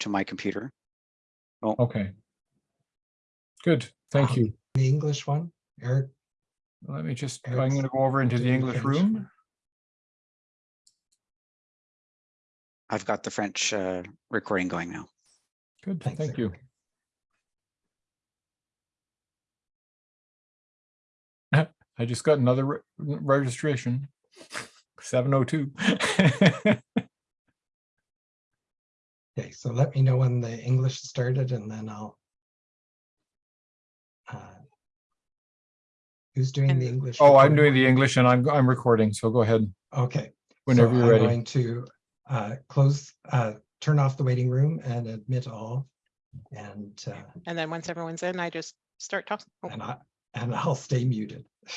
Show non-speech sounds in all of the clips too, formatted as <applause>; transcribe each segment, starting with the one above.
to my computer. Oh, Okay. Good, thank Um, you. The English one, Eric, Let me just, I'm going to go over into the English room. I've got the French uh, recording going now. Good, Thanks, thank you. <laughs> I just got another re- registration. <laughs> Seven oh two. <laughs> okay, so let me know when the English started and then I'll. uh, Who's doing the English? Oh, I'm doing the English and I'm, I'm recording, so go ahead Okay. whenever so you're I'm ready. Going to uh, close, uh, turn off the waiting room and admit all. And, uh, And then once everyone's in, I just start talking. Oh, and I, and I'll stay muted. <laughs>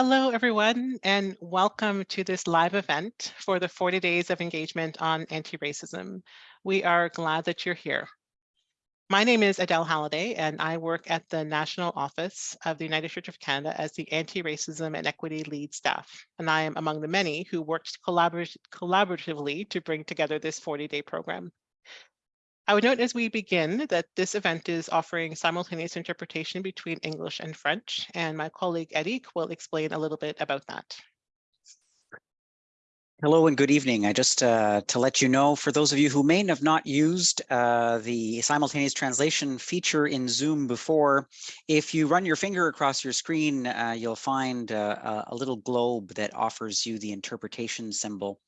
Hello, everyone, and welcome to this live event for the 40 Days of Engagement on Anti-Racism. We are glad that you're here. My name is Adele Halliday, and I work at the National Office of the United Church of Canada as the Anti-Racism and Equity Lead Staff. And I am among the many who worked collaborat- collaboratively to bring together this 40-day program. I would note as we begin that this event is offering simultaneous interpretation between English and French, and my colleague Eric will explain a little bit about that. Hello and good evening. I just uh, to let you know, for those of you who may have not used uh, the simultaneous translation feature in Zoom before, if you run your finger across your screen, uh, you'll find uh, a- little globe that offers you the interpretation symbol.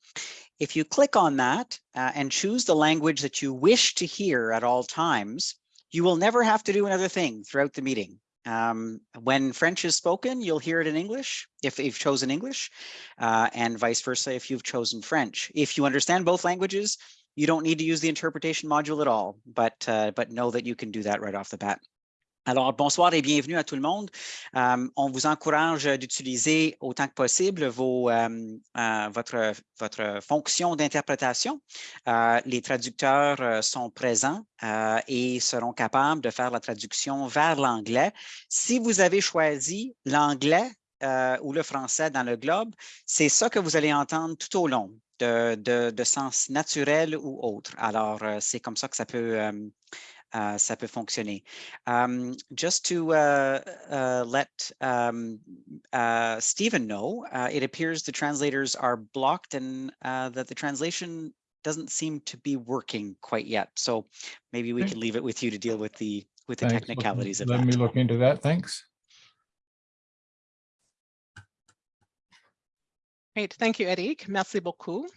If you click on that uh, and choose the language that you wish to hear at all times, you will never have to do another thing throughout the meeting. Um, when French is spoken, you'll hear it in English if you've chosen English uh, and vice versa if you've chosen French. If you understand both languages, you don't need to use the interpretation module at all, but, uh, but know that you can do that right off the bat. Alors, bonsoir et bienvenue à tout le monde. Euh, on vous encourage d'utiliser autant que possible euh, euh, votre, fonction d'interprétation. Les traducteurs sont présents et seront capables de faire la traduction vers l'anglais. Si vous avez choisi l'anglais ou le français dans le globe, c'est ça que vous allez entendre tout au long, de, sens naturel ou autre. Alors, c'est comme ça que ça peut, euh, uh, ça peut fonctionner. Um, just to uh, uh, let um, uh, Stephen know, uh, it appears the translators are blocked and uh, that the translation doesn't seem to be working quite yet. So maybe we Okay. can leave it with you to deal with the with the Thanks. Look- technicalities of Let that. me look into that, thanks. Great, thank you, Eric. Merci beaucoup.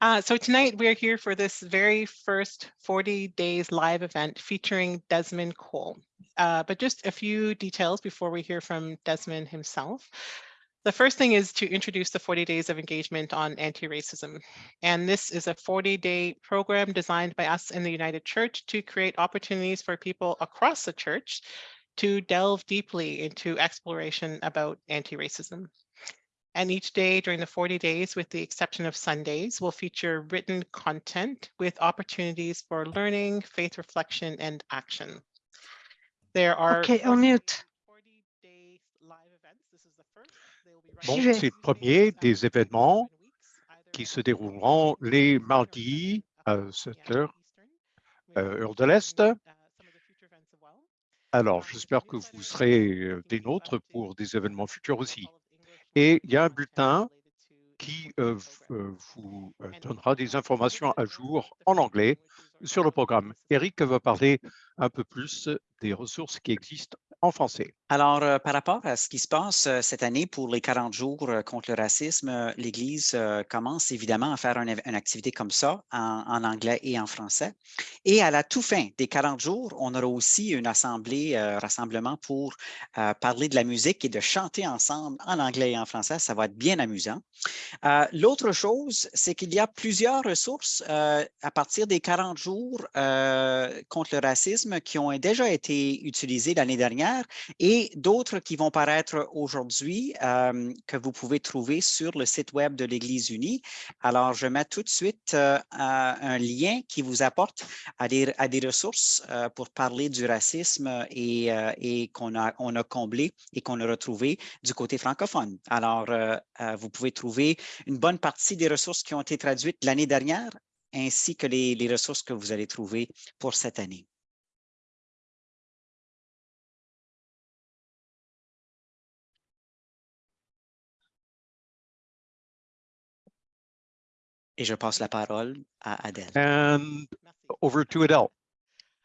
Uh, so tonight we're here for this very first 40 days live event featuring Desmond Cole. Uh, but just a few details before we hear from Desmond himself. The first thing is to introduce the 40 days of engagement on anti-racism. And this is a 40-day program designed by us in the United Church to create opportunities for people across the church to delve deeply into exploration about anti-racism. And each day during the 40 days, with the exception of Sundays, will feature written content with opportunities for learning, faith reflection, and action. There are Okay, 40 on mute. 40-day live events. This is the first. They will be Bon, c'est le premier des événements qui se 7 dérouleront les mardis 7 à p.m. 7 Eastern. heures, euh, heure de l'Est. uh, some of the future events as well. Alors, j'espère que vous serez euh, des nôtres pour des événements futurs aussi et il y a un bulletin qui 40 euh, euh, vous euh, donnera des informations à jour en anglais sur le programme. Eric va parler un peu plus des ressources qui existent en français. Alors, euh, par rapport à ce qui se passe euh, cette année pour les 40 jours euh, contre le racisme, l'Église commence évidemment à faire une activité comme ça en, en anglais et en français. Et à la toute fin des 40 jours, on aura aussi une assemblée, rassemblement pour parler de la musique et de chanter ensemble en anglais et en français. Ça va être bien amusant. L'autre chose, c'est qu'il y a plusieurs ressources à partir des 40 jours contre le racisme qui ont déjà été utilisées l'année dernière et d'autres qui vont paraître aujourd'hui euh, que vous pouvez trouver sur le site web de l'Église unie. Alors, je mets tout de suite euh, un lien qui vous apporte à des, à des ressources euh, pour parler du racisme et, et qu'on a, on a comblé et qu'on a retrouvé du côté francophone. Alors, vous pouvez trouver une bonne partie des ressources qui ont été traduites l'année dernière, ainsi que les, les ressources que vous allez trouver pour cette année. Et je passe la parole à Adèle. And Merci. over to Adele.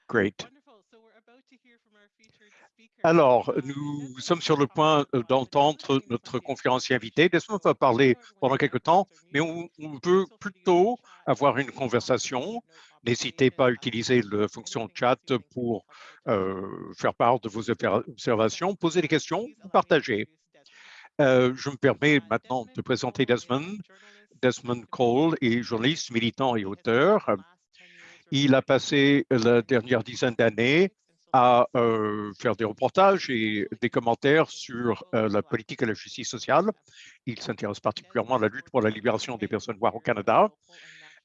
Great. Wonderful. So we're about to hear from our featured speaker. Alors, Um, nous sommes sur le point talk euh, d'entendre notre conférencier invité. Desmond va parler pendant quelques temps, mais on, on peut plutôt avoir une conversation. N'hésitez pas à utiliser la fonction chat pour euh, faire part de vos obser- observations, poser des questions ou partager. Euh, je me permets maintenant de présenter Desmond. Desmond Cole est journaliste, militant et auteur. Il a passé la dernière dizaine d'années à euh, faire des reportages et des commentaires sur euh, la politique et la justice sociale. Il s'intéresse particulièrement à la lutte pour la libération des personnes noires au Canada.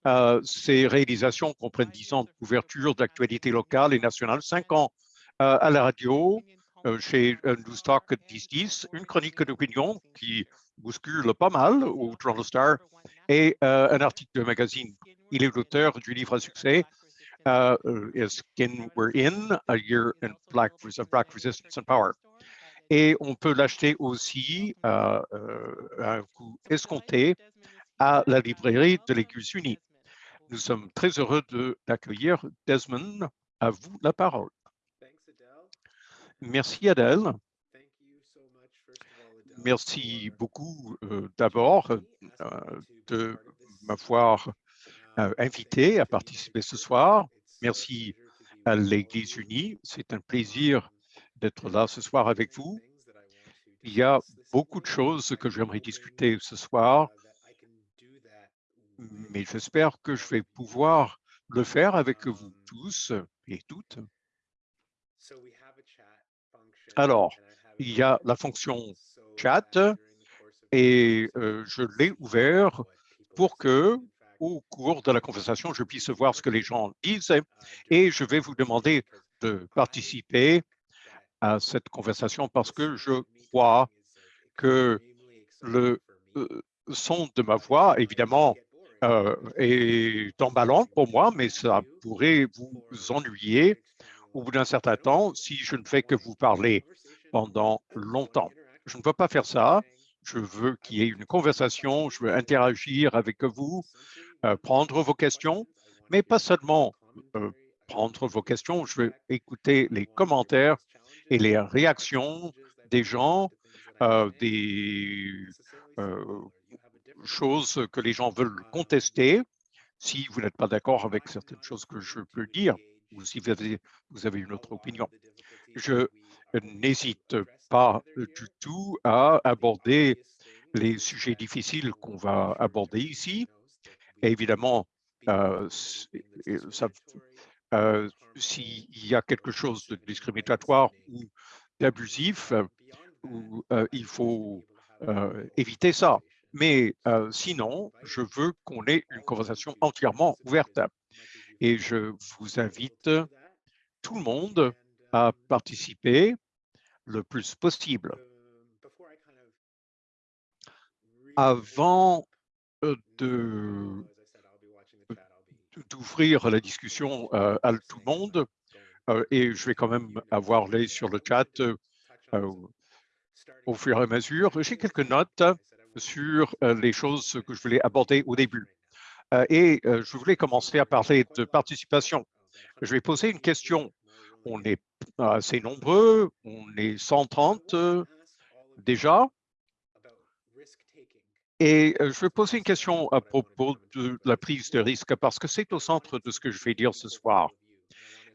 Euh, ses réalisations comprennent 10 ans de couverture d'actualités locales et nationales, 5 ans à la radio, chez euh, News Talk 1010, une chronique d'opinion qui bouscule pas mal au Toronto Star et euh, un article de magazine. Il est l'auteur du livre à succès uh, Skin We're In, A Year in Black, Res- of Black Resistance and Power. Et on peut l'acheter aussi euh, à un coût escompté à la librairie de l'Église unie. Nous sommes très heureux de- d'accueillir Desmond. À vous la parole. Merci Adèle. Merci beaucoup euh, d'abord euh, de m'avoir euh, invité à participer ce soir. Merci à l'Église unie. C'est un plaisir d'être là ce soir avec vous. Il y a beaucoup de choses que j'aimerais discuter ce soir, mais j'espère que je vais pouvoir le faire avec vous tous et toutes. Alors, il y a la fonction chat et euh, je l'ai ouvert pour que, au cours de la conversation, je puisse voir ce que les gens disent et je vais vous demander de participer à cette conversation parce que je crois que le euh, son de ma voix, évidemment, euh, est emballant pour moi, mais ça pourrait vous ennuyer au bout d'un certain temps si je ne fais que vous parler pendant longtemps. Je ne veux pas faire ça. Je veux qu'il y ait une conversation, je veux interagir avec vous, euh, prendre vos questions, mais pas seulement euh, prendre vos questions, je veux écouter les commentaires et les réactions des gens, euh, des choses que les gens veulent contester. Si vous n'êtes pas d'accord avec certaines choses que je peux dire, ou si vous avez, vous avez une autre opinion. Je n'hésite pas du tout à aborder les sujets difficiles qu'on va aborder ici. Évidemment, euh, ça, euh, s'il y a quelque chose de discriminatoire ou d'abusif, euh, il faut euh, éviter ça. Mais euh, sinon, je veux qu'on ait une conversation entièrement ouverte. Et je vous invite tout le monde à participer le plus possible. Avant euh, de d'ouvrir la discussion euh, à tout le monde, euh, et je vais quand même avoir l'œil sur le chat euh, au fur et à mesure. J'ai quelques notes sur les choses que je voulais aborder au début. Et je voulais commencer à parler de participation. Je vais poser une question on est assez nombreux, on est 130 euh, déjà. Et euh, je vais poser une question à propos de la prise de risque parce que c'est au centre de ce que je vais dire ce soir.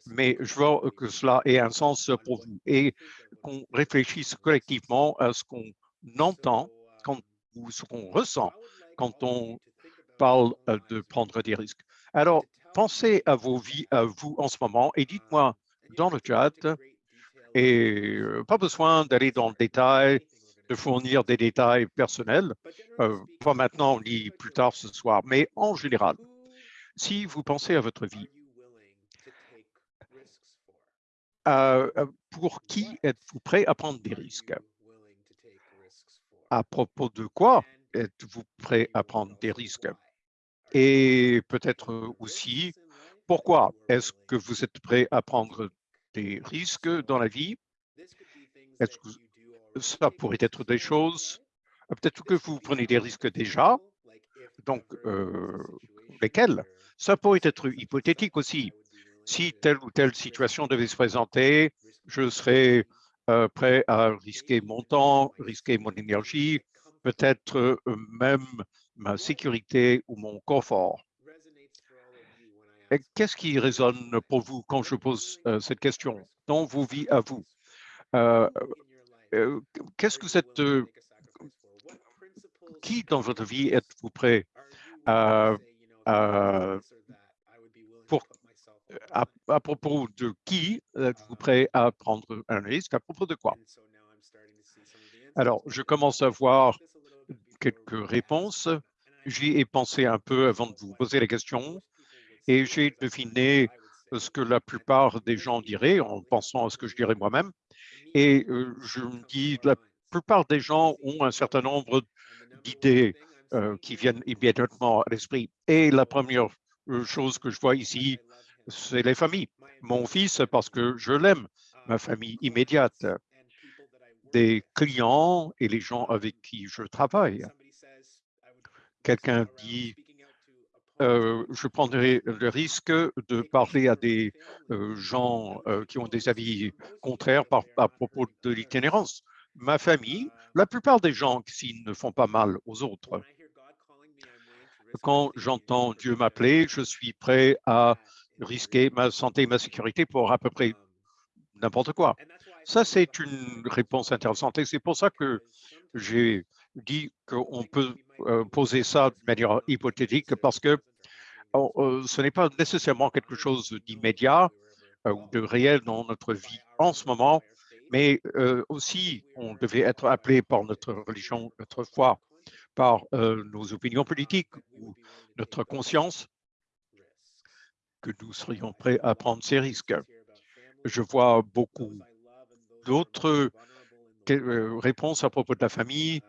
Mais je veux que cela ait un sens pour vous et qu'on réfléchisse collectivement à ce qu'on entend ou ce qu'on ressent quand on parle euh, de prendre des risques. Alors, pensez à vos vies, à vous en ce moment et dites-moi dans le chat, et euh, pas besoin d'aller dans le détail, de fournir des détails personnels, euh, pas maintenant ni plus tard ce soir, mais en général, si vous pensez à votre vie, euh, euh, pour qui êtes-vous prêt à prendre des risques? À propos de quoi êtes-vous prêt à prendre des risques? Et peut-être aussi, pourquoi est-ce que vous êtes prêt à prendre des risques dans la vie Est-ce que ça pourrait être des choses, euh, peut-être que vous prenez des risques déjà, donc euh, lesquels Ça pourrait être hypothétique aussi. Si telle ou telle situation devait se présenter, je serais euh, prêt à risquer mon temps, risquer mon énergie, peut-être même ma sécurité ou mon confort. Qu'est-ce qui résonne pour vous quand je pose cette question dans vos vies à vous? Euh, qu'est-ce que cette euh, qui dans votre vie êtes-vous prêt à, à, à, propos de qui êtes-vous prêt à prendre un risque, à propos de quoi? Alors, je commence à voir quelques réponses. J'y ai pensé un peu avant de vous poser la question et j'ai deviné ce que la plupart des gens diraient en pensant à ce que je dirais moi-même. Et euh, je me dis, la plupart des gens ont un certain nombre d'idées euh, qui viennent immédiatement à l'esprit. Et la première euh, chose que je vois ici, c'est les familles. Mon fils, parce que je l'aime, ma famille immédiate, des clients et les gens avec qui je travaille. Quelqu'un dit, euh, je prendrai le risque de parler à des euh, gens euh, qui ont des avis contraires à propos de l'itinérance. Ma famille, la plupart des gens qui ne font pas mal aux autres. Quand j'entends Dieu m'appeler, je suis prêt à risquer ma santé et ma sécurité pour à peu près n'importe quoi. Ça, c'est une réponse intéressante et c'est pour ça que j'ai dit qu'on peut poser ça de manière hypothétique parce que euh, ce n'est pas nécessairement quelque chose d'immédiat euh, ou de réel dans notre vie en ce moment, mais euh, aussi on devait être appelé par notre religion, notre foi, par nos opinions politiques ou notre conscience, que nous serions prêts à prendre ces risques. Je vois beaucoup d'autres réponses à propos de la famille,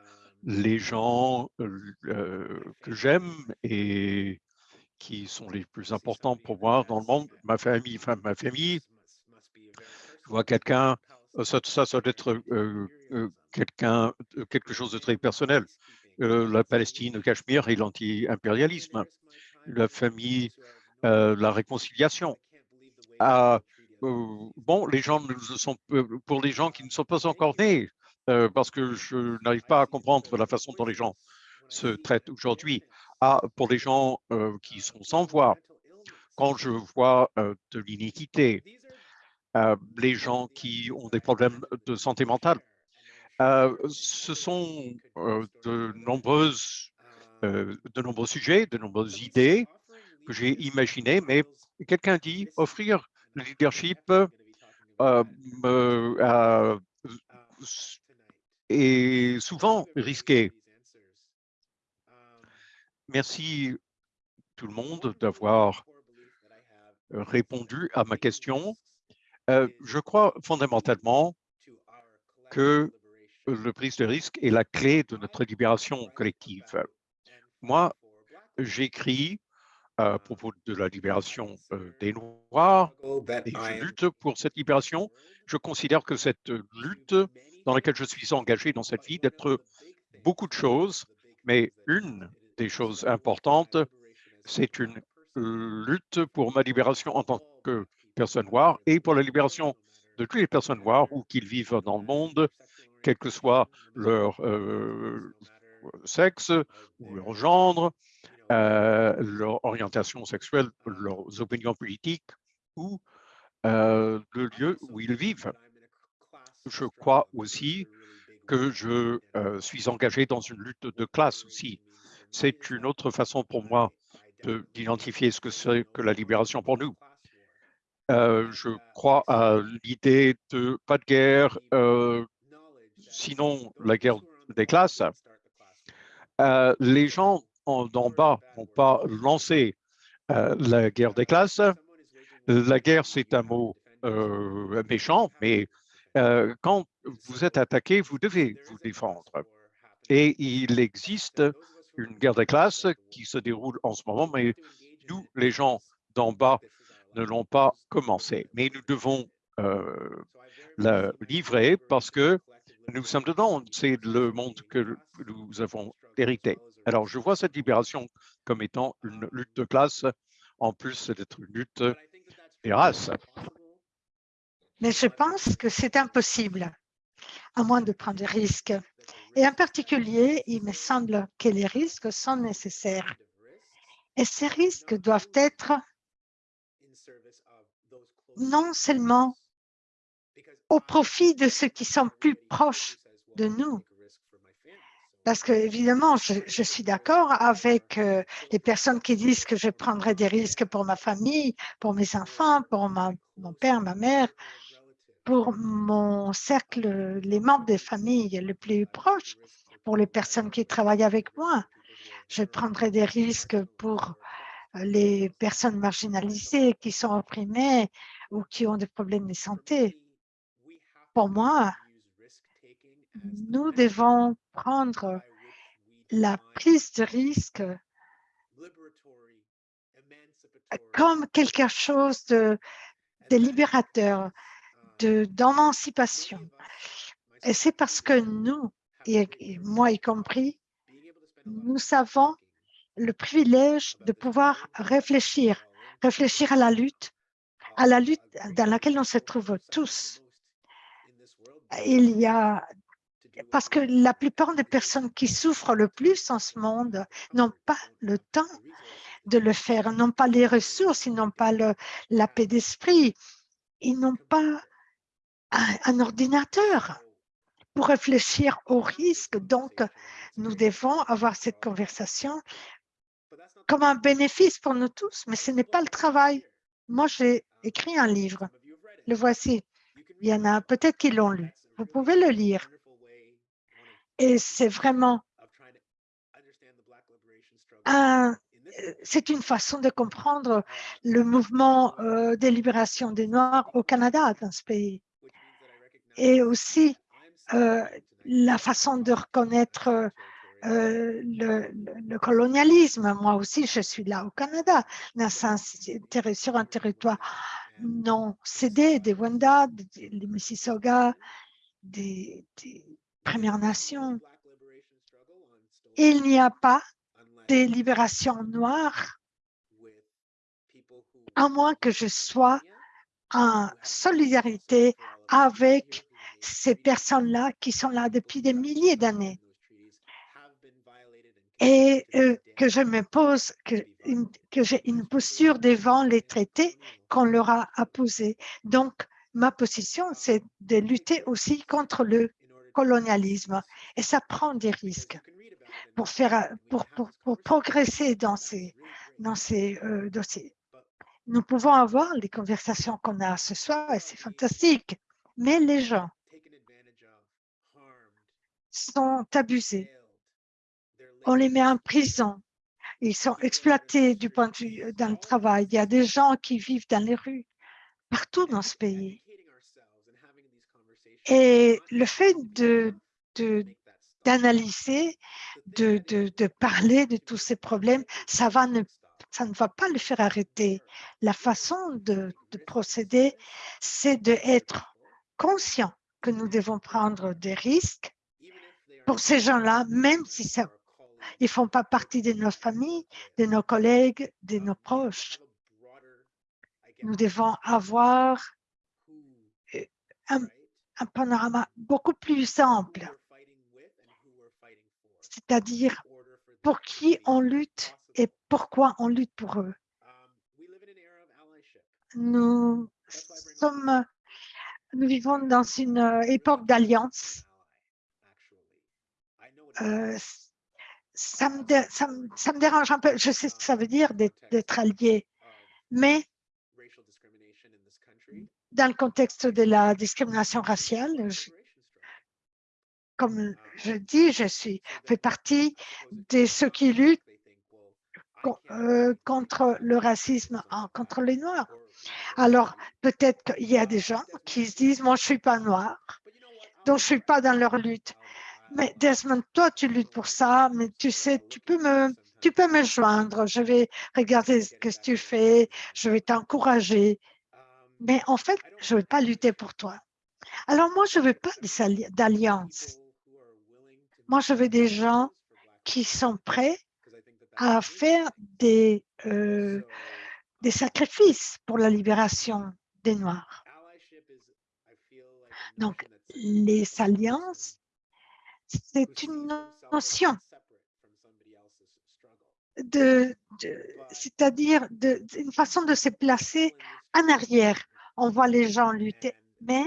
les gens que j'aime et qui sont les plus importants pour moi dans le monde, ma famille, ma famille. Je vois quelqu'un, ça, doit être quelque chose de très personnel. la Palestine, le Cachemire et l'anti-impérialisme. La famille, la réconciliation. Ah, bon, les gens sont, pour les gens qui ne sont pas encore nés, parce que je n'arrive pas à comprendre la façon dont les gens se traitent aujourd'hui pour les gens euh, qui sont sans voix. Quand je vois euh, de l'iniquité, euh, les gens qui ont des problèmes de santé mentale, ce sont de, nombreux sujets, de nombreuses idées que j'ai imaginées, mais quelqu'un dit offrir le leadership est souvent risqué. Merci tout le monde d'avoir euh, répondu à ma question. Euh, je crois fondamentalement que le prise de risque est la clé de notre libération collective. Moi, j'écris à propos de la libération euh, des Noirs et je lutte pour cette libération. Je considère que cette lutte dans laquelle je suis engagé dans cette vie d'être beaucoup de choses, mais une des choses importantes. C'est une lutte pour ma libération en tant que personnes noires et pour la libération de toutes les personnes noires où qu'ils vivent dans le monde, quel que soit leur euh, sexe ou leur gendre, euh, leur orientation sexuelle, leurs opinions politiques ou euh, le lieu où ils vivent. Je crois aussi que je euh, suis engagé dans une lutte de classe aussi. C'est une autre façon pour moi de- d'identifier ce que c'est que la libération pour nous. Je crois à l'idée de pas de guerre, sinon la guerre des classes. Les gens en- d'en bas n'ont pas lancé euh, la guerre des classes. La guerre, c'est un mot euh, méchant, mais euh, quand vous êtes attaqué, vous devez vous défendre. Et il existe une guerre des classes qui se déroule en ce moment, mais nous, les gens d'en bas, ne l'ont pas commencé. Mais nous devons la livrer parce que nous sommes dedans. C'est le monde que nous avons hérité. Alors, je vois cette libération comme étant une lutte de classe, en plus d'être une lutte des races. Mais je pense que c'est impossible, à moins de prendre des risques. Et en particulier, il me semble que les risques sont nécessaires. Et ces risques doivent être non seulement au profit de ceux qui sont plus proches de nous, parce que évidemment, je, suis d'accord avec euh, les personnes qui disent que je prendrai des risques pour ma famille, pour mes enfants, pour mon père, ma mère, pour mon cercle, les membres des familles les plus proches, pour les personnes qui travaillent avec moi. Je prendrai des risques pour euh, les personnes marginalisées qui sont opprimées ou qui ont des problèmes de santé. Pour moi, nous devons prendre la prise de risque comme quelque chose de, de libérateur, d'émancipation. Et c'est parce que nous, et, et moi y compris, nous savons le privilège de pouvoir réfléchir, réfléchir à la lutte, à la lutte dans laquelle on se trouve tous. Il y a, parce que la plupart des personnes qui souffrent le plus en ce monde n'ont pas le temps de le faire, n'ont pas les ressources, ils n'ont pas le- la paix d'esprit, ils n'ont pas un, un ordinateur pour réfléchir aux risques. Donc, nous devons avoir cette conversation comme un bénéfice pour nous tous, mais ce n'est pas le travail. Moi, j'ai écrit un livre. Le voici. Il y en a peut-être qui l'ont lu. Vous pouvez le lire. Et c'est vraiment un, euh, c'est une façon de comprendre le mouvement euh, de libération des Noirs au Canada, dans ce pays. Et aussi euh, la façon de reconnaître euh, le, colonialisme. Moi aussi, je suis là au Canada, sur un territoire non cédé des Wendat, des, des Mississauga, des, des Premières Nations. Il n'y a pas de libération noire à moins que je sois en solidarité avec ces personnes-là qui sont là depuis des milliers d'années et euh, que je me pose, que, que j'ai une posture devant les traités qu'on leur a apposés. Donc, ma position, c'est de lutter aussi contre le colonialisme et ça prend des risques pour faire, pour, pour progresser dans ces, dans ces euh, dossiers. Nous pouvons avoir les conversations qu'on a ce soir et c'est fantastique, mais les gens sont abusés. On les met en prison. Ils sont exploités du point de vue euh, dans le travail. Il y a des gens qui vivent dans les rues partout dans ce pays. Et le fait d'analyser, de, parler de tous ces problèmes, ça, ne, va pas le faire arrêter. La façon de, de procéder, c'est d'être conscient que nous devons prendre des risques pour ces gens-là, même si ils ne font pas partie de nos familles, de nos collègues, de nos proches. nous devons avoir euh, un, un panorama beaucoup plus ample, c'est-à-dire pour qui on lutte et pourquoi on lutte pour eux. Nous sommes, nous vivons dans une époque d'alliance. Euh, ça, me dérange un peu. Je sais ce que ça veut dire d'être allié, mais dans le contexte de la discrimination raciale, comme je dis, je suis fais partie de ceux qui luttent euh, contre le racisme contre les Noirs. Alors, peut-être qu'il y a des gens qui se disent, moi, je suis pas noir, donc je suis pas dans leur lutte. Mais Desmond, toi, tu luttes pour ça, mais tu sais, tu peux me, tu peux me joindre. Je vais regarder ce que tu fais, je vais t'encourager. Mais en fait, je ne vais pas lutter pour toi. Alors moi, je ne veux pas d'alliance. Moi, je veux des gens qui sont prêts à faire des, euh, des sacrifices pour la libération des Noirs. Donc, les alliances, c'est une notion de, c'est-à-dire une façon de se placer en arrière. On voit les gens lutter, mais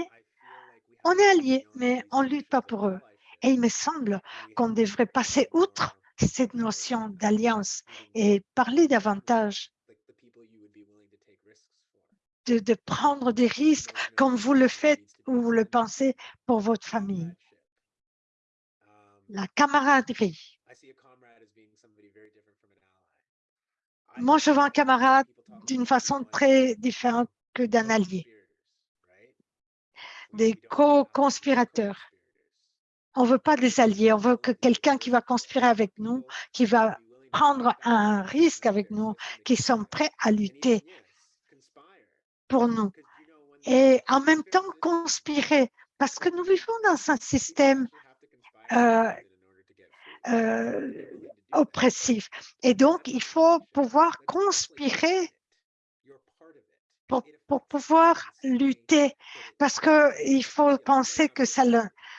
on est alliés, mais on ne lutte pas pour eux. Et il me semble qu'on devrait passer outre cette notion d'alliance et parler davantage de, de prendre des risques comme vous le faites ou vous le pensez pour votre famille. La camaraderie. Moi, je vois un camarade d'une façon très différente que d'un allié. Des co-conspirateurs. On ne veut pas des alliés, on veut que quelqu'un qui va conspirer avec nous, qui va prendre un risque avec nous, qui sont prêts à lutter pour nous. Et en même temps, conspirer, parce que nous vivons dans un système euh, euh, oppressif. Et donc, il faut pouvoir conspirer pour, pouvoir lutter, parce qu'il faut penser que ça,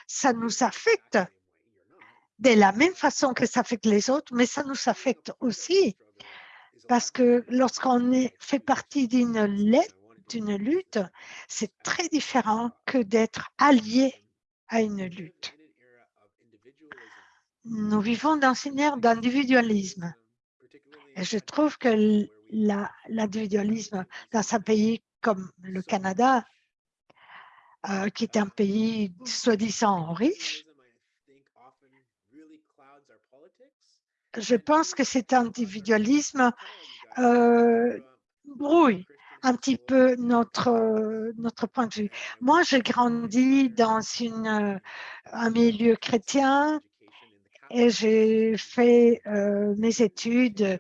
ça nous affecte de la même façon que ça affecte les autres, mais ça nous affecte aussi, parce que lorsqu'on fait partie d'une lutte, c'est très différent que d'être allié à une lutte. Nous vivons dans une ère d'individualisme. Et je trouve que l'individualisme dans un pays comme le Canada, euh, qui est un pays soi-disant riche, je pense que cet individualisme euh, brouille un petit peu notre, notre point de vue. Moi, j'ai grandi dans une, euh, un milieu chrétien et j'ai fait euh, mes études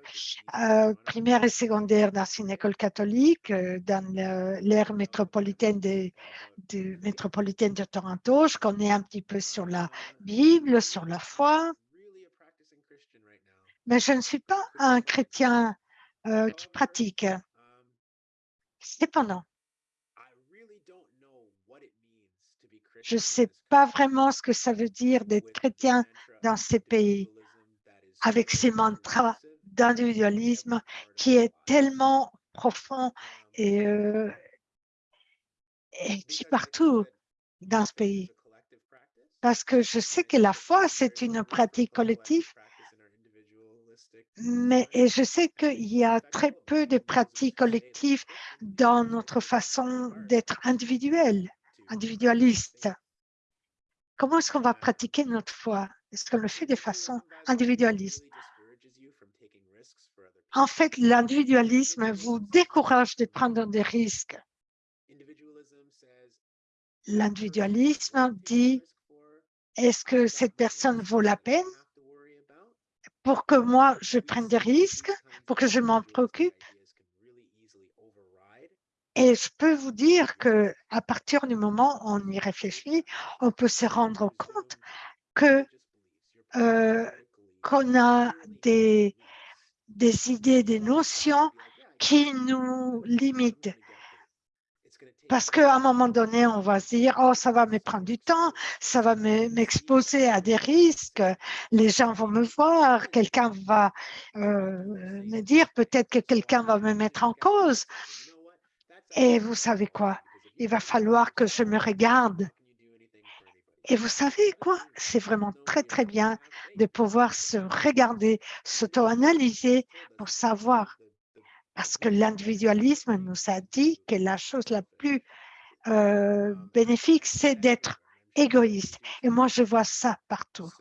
euh, primaires et secondaires dans une école catholique euh, dans l'ère métropolitaine de, métropolitaine de Toronto. Je connais un petit peu sur la Bible, sur la foi, mais je ne suis pas un chrétien qui pratique. Cependant, je ne sais pas vraiment ce que ça veut dire d'être chrétien dans ces pays avec ces mantras d'individualisme qui est tellement profond et, euh, et qui partout dans ce pays. Parce que je sais que la foi, c'est une pratique collective, mais et je sais qu'il y a très peu de pratiques collectives dans notre façon d'être individuel, individualiste. Comment est-ce qu'on va pratiquer notre foi? Est-ce qu'on le fait de façon individualiste? En fait, l'individualisme vous décourage de prendre des risques. L'individualisme dit, est-ce que cette personne vaut la peine pour que moi, je prenne des risques, pour que je m'en préoccupe? Et je peux vous dire que à partir du moment où on y réfléchit, on peut se rendre compte que euh, qu'on a des, idées, des notions qui nous limitent. Parce qu'à un moment donné, on va se dire, oh, ça va me prendre du temps, ça va me- m'exposer à des risques, les gens vont me voir, quelqu'un va euh, me dire, peut-être que quelqu'un va me mettre en cause. Et vous savez quoi? Il va falloir que je me regarde. Et vous savez quoi? C'est vraiment très, très bien de pouvoir se regarder, s'auto-analyser pour savoir. Parce que l'individualisme nous a dit que la chose la plus euh, bénéfique, c'est d'être égoïste. Et moi, je vois ça partout.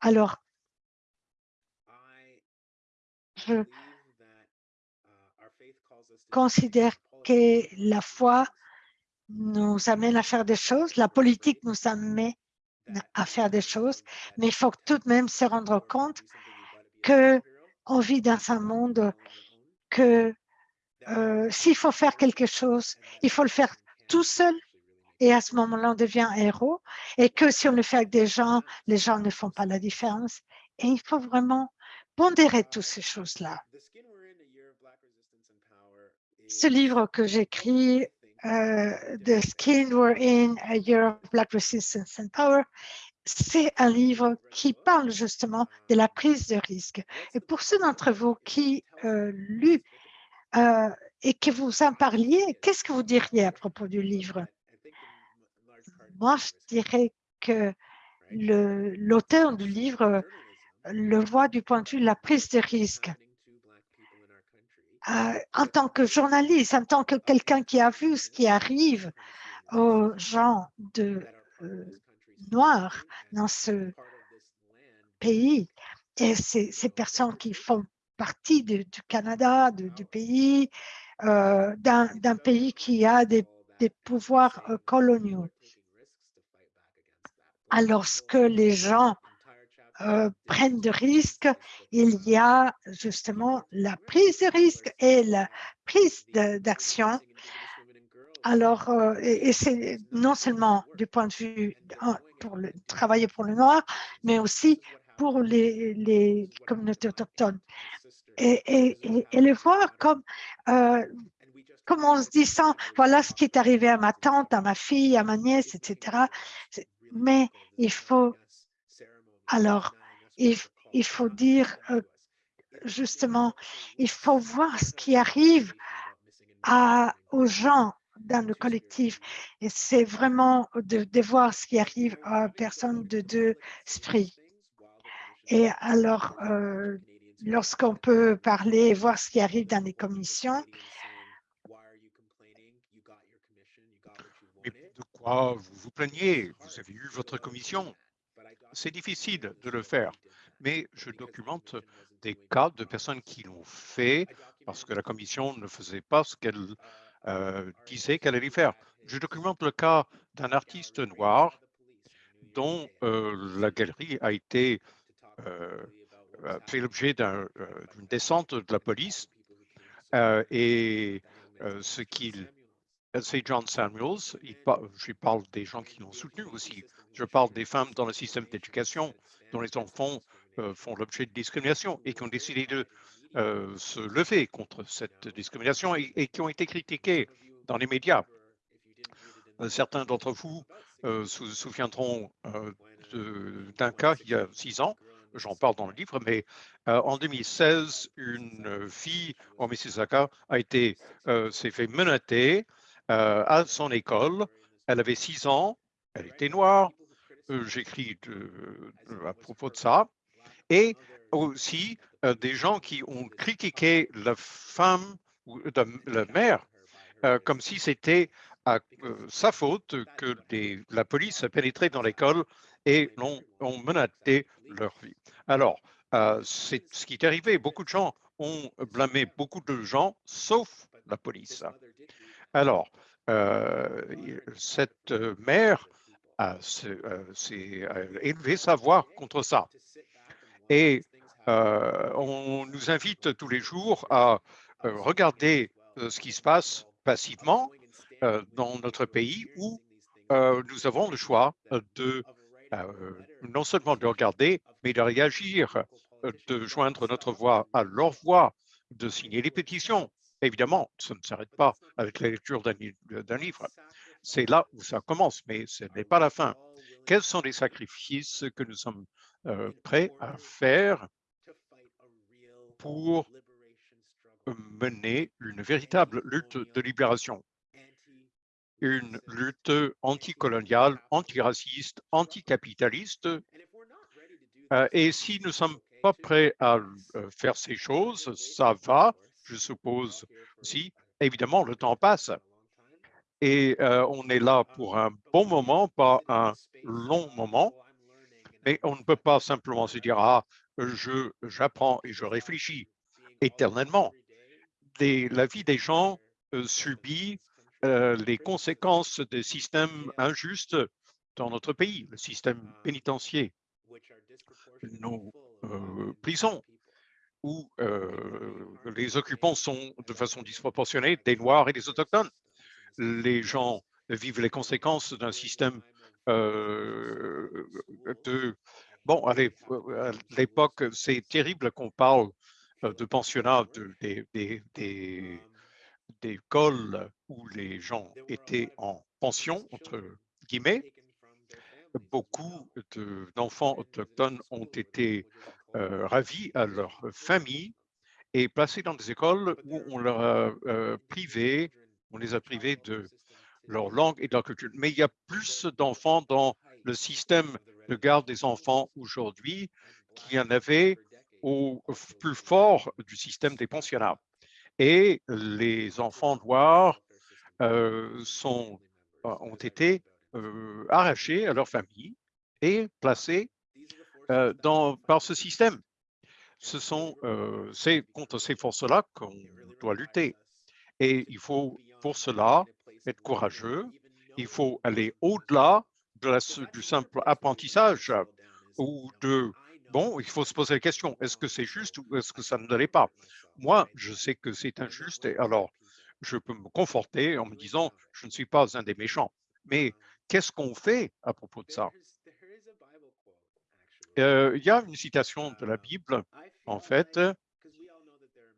Alors, je considère que la foi nous amène à faire des choses, la politique nous amène à faire des choses, mais il faut tout de même se rendre compte que on vit dans un monde que euh, s'il faut faire quelque chose, il faut le faire tout seul et à ce moment-là, on devient héros et que si on le fait avec des gens, les gens ne font pas la différence. Et il faut vraiment pondérer toutes ces choses-là. Ce livre que j'écris, The Skin We're In, A Year of Black Resistance and Power, c'est un livre qui parle justement de la prise de risque. Et pour ceux d'entre vous qui euh, lu euh, et que vous en parliez, qu'est-ce que vous diriez à propos du livre? Moi, je dirais que l'auteur du livre le voit du point de vue de la prise de risque. Euh, en tant que journaliste, en tant que quelqu'un qui a vu ce qui arrive aux gens de euh, noirs dans ce pays et ces, personnes qui font partie du Canada, du pays, euh, d'un pays qui a des, des pouvoirs coloniaux. Alors que les gens euh, prennent de risques, il y a justement la prise de risque et la prise d'action. Alors, euh, et, c'est non seulement du point de vue pour le, travailler pour le noir, mais aussi pour les, les communautés autochtones. Et, et, et- et le voir comme, euh, comme en se disant, voilà ce qui est arrivé à ma tante, à ma fille, à ma nièce, etc. Mais il faut alors, il, faut dire euh, justement, il faut voir ce qui arrive aux gens dans le collectif. Et c'est vraiment de, voir ce qui arrive à personnes de deux esprits. Et alors, euh, lorsqu'on peut parler et voir ce qui arrive dans les commissions, de quoi vous vous plaignez? Vous avez eu votre commission. C'est difficile de le faire, mais je documente des cas de personnes qui l'ont fait parce que la commission ne faisait pas ce qu'elle euh, disait qu'elle allait faire. Je documente le cas d'un artiste noir dont euh, la galerie a été euh, fait l'objet d'un, d'une descente de la police et ce qu'il c'est John Samuels. Je parle des gens qui l'ont soutenu aussi. Je parle des femmes dans le système d'éducation dont les enfants euh, font l'objet de discrimination et qui ont décidé de euh, se lever contre cette discrimination et, qui ont été critiquées dans les médias. Euh, Certains d'entre vous euh, se souviendront euh, d'un cas il y a six ans, j'en parle dans le livre, mais euh, en 2016, une euh, fille au Mississauga a été, euh, s'est fait menotter euh, à son école. Elle avait six ans, elle était noire. Euh, J'écris de- à propos de ça. Et aussi euh, des gens qui ont critiqué la femme ou la, mère euh, comme si c'était euh, sa faute que la police a pénétré dans l'école et l'ont ont menacé leur vie. Alors, euh, c'est ce qui est arrivé. Beaucoup de gens ont blâmé beaucoup de gens, sauf la police. Alors, euh, cette euh, mère a, euh, élevé sa voix contre ça. Et on nous invite tous les jours à regarder ce qui se passe passivement dans notre pays où nous avons le choix de non seulement de regarder, mais de réagir, de joindre notre voix à leur voix, de signer les pétitions, Évidemment, ça ne s'arrête pas avec la lecture d'un li- d'un livre. C'est là où ça commence, mais ce n'est pas la fin. Quels sont les sacrifices que nous sommes euh, prêts à faire pour mener une véritable lutte de libération, une lutte anticoloniale, antiraciste, anticapitaliste. Euh, et si nous ne sommes pas prêts à euh, faire ces choses, ça va, je suppose aussi. Évidemment, le temps passe et euh, on est là pour un bon moment, pas un long moment. Mais on ne peut pas simplement se dire, ah, je, j'apprends et je réfléchis éternellement. La vie des gens euh, subit euh, les conséquences des systèmes injustes dans notre pays, le système pénitentiaire, nos prisons, où euh, les occupants sont de façon disproportionnée des Noirs et des Autochtones. Les gens vivent les conséquences d'un système euh, de... Bon, à l'ép- à l'époque, c'est terrible qu'on parle euh, de pensionnats, de- des, des, des, où les gens étaient en pension, entre guillemets. Beaucoup de- d'enfants autochtones ont été ravis à leur famille et placés dans des écoles où on leur a euh, privé, on les a privés de leur langue et de leur culture. Mais il y a plus d'enfants dans le système de garde des enfants aujourd'hui qu'il y en avait au plus fort du système des pensionnats. Et les enfants noirs euh, euh, ont été euh, arrachés à leur famille et placés euh, par ce système. Ce sont, euh, contre ces forces-là qu'on doit lutter. Et il faut pour cela être courageux. Il faut aller au-delà de du simple apprentissage ou de, bon, il faut se poser la question, est-ce que c'est juste ou est-ce que ça ne l'est pas? Moi, je sais que c'est injuste et alors je peux me conforter en me disant, je ne suis pas un des méchants. Mais qu'est-ce qu'on fait à propos de ça? Il y a une citation de la Bible, en fait.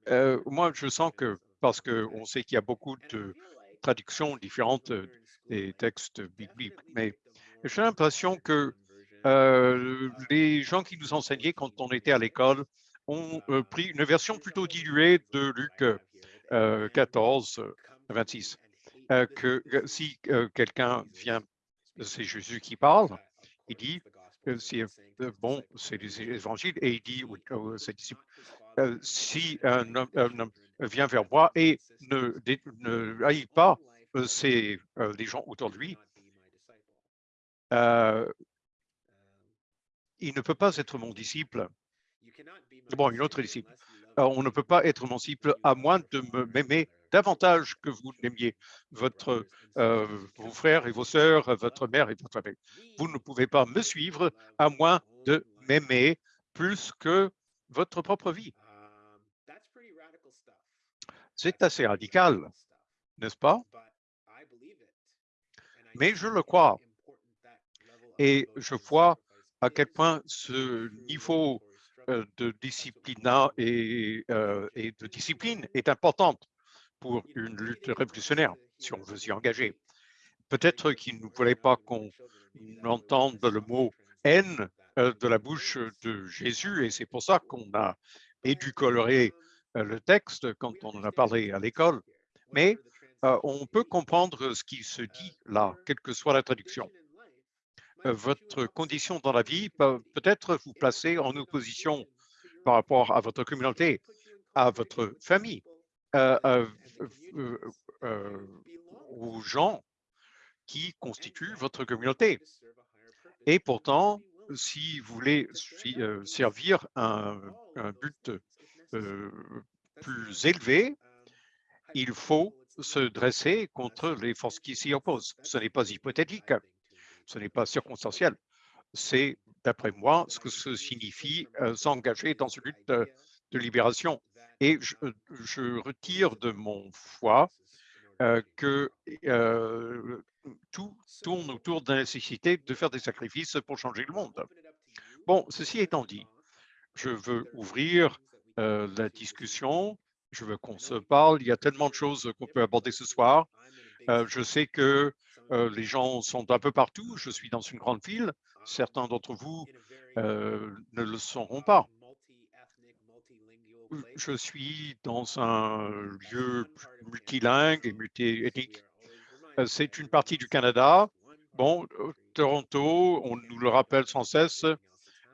Euh, moi, je sens que, parce qu'on sait qu'il y a beaucoup de traductions différentes euh, des textes bibliques, mais j'ai l'impression que euh, les gens qui nous enseignaient quand on était à l'école ont euh, pris une version plutôt diluée de Luc euh, 14, euh, 26. Euh, que si euh, quelqu'un vient, c'est Jésus qui parle, il dit, euh, euh, bon, c'est les évangiles, et il dit aux- ses disciples, euh, si un homme, vient vers moi et ne, ne haït pas euh, euh, les gens autour de lui, il ne peut pas être mon disciple. Bon, une autre disciple. On ne peut pas être mon disciple à moins de me m'aimer davantage que vous n'aimiez votre, euh, vos frères et vos sœurs, votre mère et votre père. Vous ne pouvez pas me suivre à moins de m'aimer plus que votre propre vie. C'est assez radical, n'est-ce pas? Mais je le crois. Et je vois à quel point ce niveau de discipline et, euh, et de discipline est importante pour une lutte révolutionnaire, si on veut s'y engager. Peut-être qu'il ne voulait pas qu'on entende le mot haine euh, de la bouche de Jésus, et c'est pour ça qu'on a éducoloré euh, le texte quand on en a parlé à l'école. Mais euh, on peut comprendre ce qui se dit là, quelle que soit la traduction. Euh, votre condition dans la vie peut peut-être vous placer en opposition par rapport à votre communauté, à votre famille, euh, euh, euh, aux gens qui constituent votre communauté. Et pourtant, si vous voulez servir un, un but plus élevé, il faut se dresser contre les forces qui s'y opposent. Ce n'est pas hypothétique, ce n'est pas circonstanciel. C'est, d'après moi, ce que signifie euh, s'engager dans une lutte de, de libération. Et je, je, retire de mon foi euh, que euh, tout tourne autour de la nécessité de faire des sacrifices pour changer le monde. Bon, ceci étant dit, je veux ouvrir euh, la discussion Je veux qu'on se parle. Il y a tellement de choses qu'on peut aborder ce soir. Euh, je sais que euh, les gens sont un peu partout. Je suis dans une grande ville. Certains d'entre vous euh, ne le sauront pas. Je suis dans un lieu multilingue et multiethnique. Euh, C'est une partie du Canada. Bon, Toronto, on nous le rappelle sans cesse,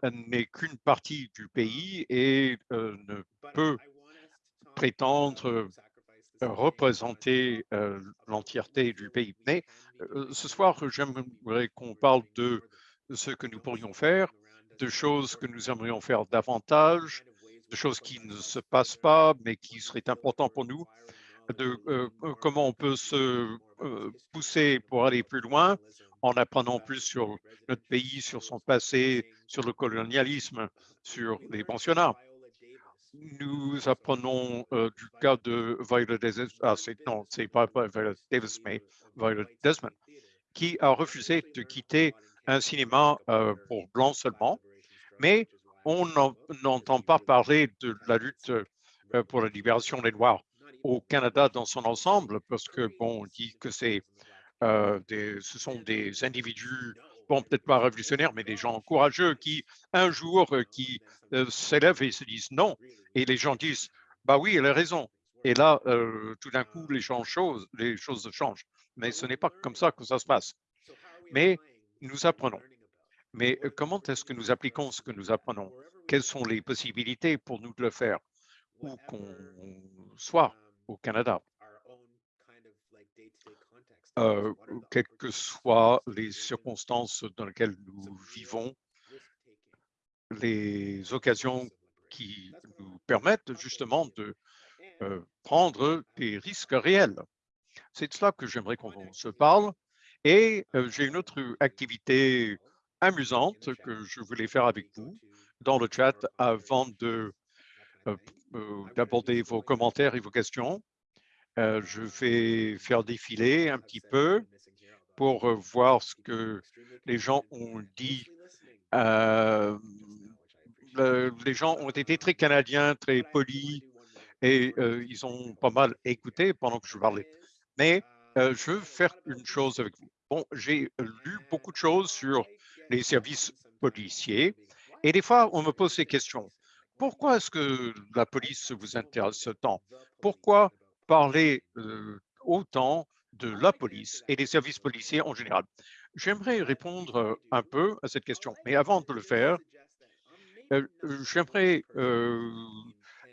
n'est qu'une partie du pays et ne peut prétendre représenter l'entièreté du pays. Mais ce soir, j'aimerais qu'on parle de ce que nous pourrions faire, de choses que nous aimerions faire davantage, de choses qui ne se passent pas, mais qui seraient importantes pour nous, de comment on peut se pousser pour aller plus loin en apprenant plus sur notre pays, sur son passé, sur le colonialisme, sur les pensionnats. Nous apprenons euh, du cas de Viola Davis, ah, non, c'est pas Viola Davis, mais Viola Desmond, qui a refusé de quitter un cinéma euh, pour blancs seulement, mais on n'en- n'entend pas parler de la lutte euh, pour la libération des Noirs au Canada dans son ensemble, parce que, bon, on dit que c'est ce sont des individus, peut-être pas révolutionnaires, mais des gens courageux qui, un jour, euh, qui euh, s'élèvent et se disent non. Et les gens disent, bah oui, elle a raison. Et là, euh, tout d'un coup, les, les choses changent. Mais ce n'est pas comme ça que ça se passe. Mais nous apprenons. Mais comment est-ce que nous appliquons ce que nous apprenons? Quelles sont les possibilités pour nous de le faire? Où qu'on soit au Canada euh, quelles que soient les circonstances dans lesquelles nous vivons, les occasions qui nous permettent justement de euh, prendre des risques réels. C'est de cela que j'aimerais qu'on se parle. Et euh, j'ai une autre activité amusante que je voulais faire avec vous dans le chat avant de d'aborder vos commentaires et vos questions. Euh, je vais faire défiler un petit peu pour euh, voir ce que les gens ont dit. Euh, le- les gens ont été très canadiens, très polis et ils ont pas mal écouté pendant que je parlais. Mais je veux faire une chose avec vous. Bon, j'ai lu beaucoup de choses sur les services policiers et des fois, on me pose ces questions. Pourquoi est-ce que la police vous intéresse tant? Pourquoi parler euh, autant de la police et des services policiers en général? J'aimerais répondre un peu à cette question, mais avant de le faire, euh, j'aimerais euh,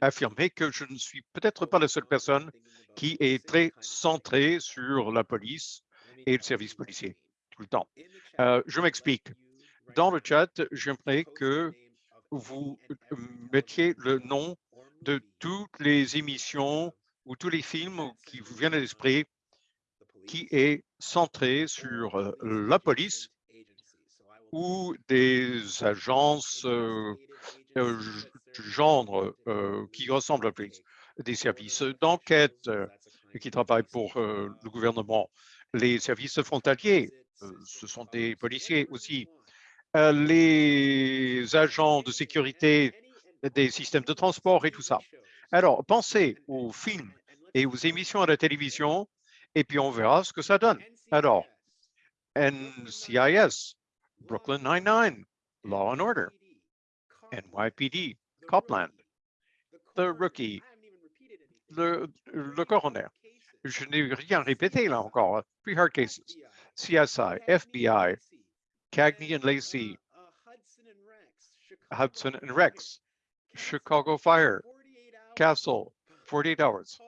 affirmer que je ne suis peut-être pas la seule personne qui est très centrée sur la police et le service policier tout le temps. Euh, je m'explique. Dans le chat, j'aimerais que vous mettiez le nom de toutes les émissions ou tous les films qui vous viennent à l'esprit qui est centré sur euh, la police ou des agences euh, euh, du genre euh, qui ressemblent à la police, des services d'enquête qui travaillent pour le gouvernement, les services frontaliers, ce sont des policiers aussi, les agents de sécurité des systèmes de transport et tout ça. Alors, pensez aux films et aux émissions à la télévision et puis on verra ce que ça donne. Alors, NCIS, Brooklyn Nine-Nine, Law and Order, NYPD, Copland, The Rookie, le, le coroner. Je n'ai rien répété là encore. hein. Three hard cases, CSI, FBI, Cagney and Lacey, Hudson and Rex, Chicago Fire, Castle, 48 Hours,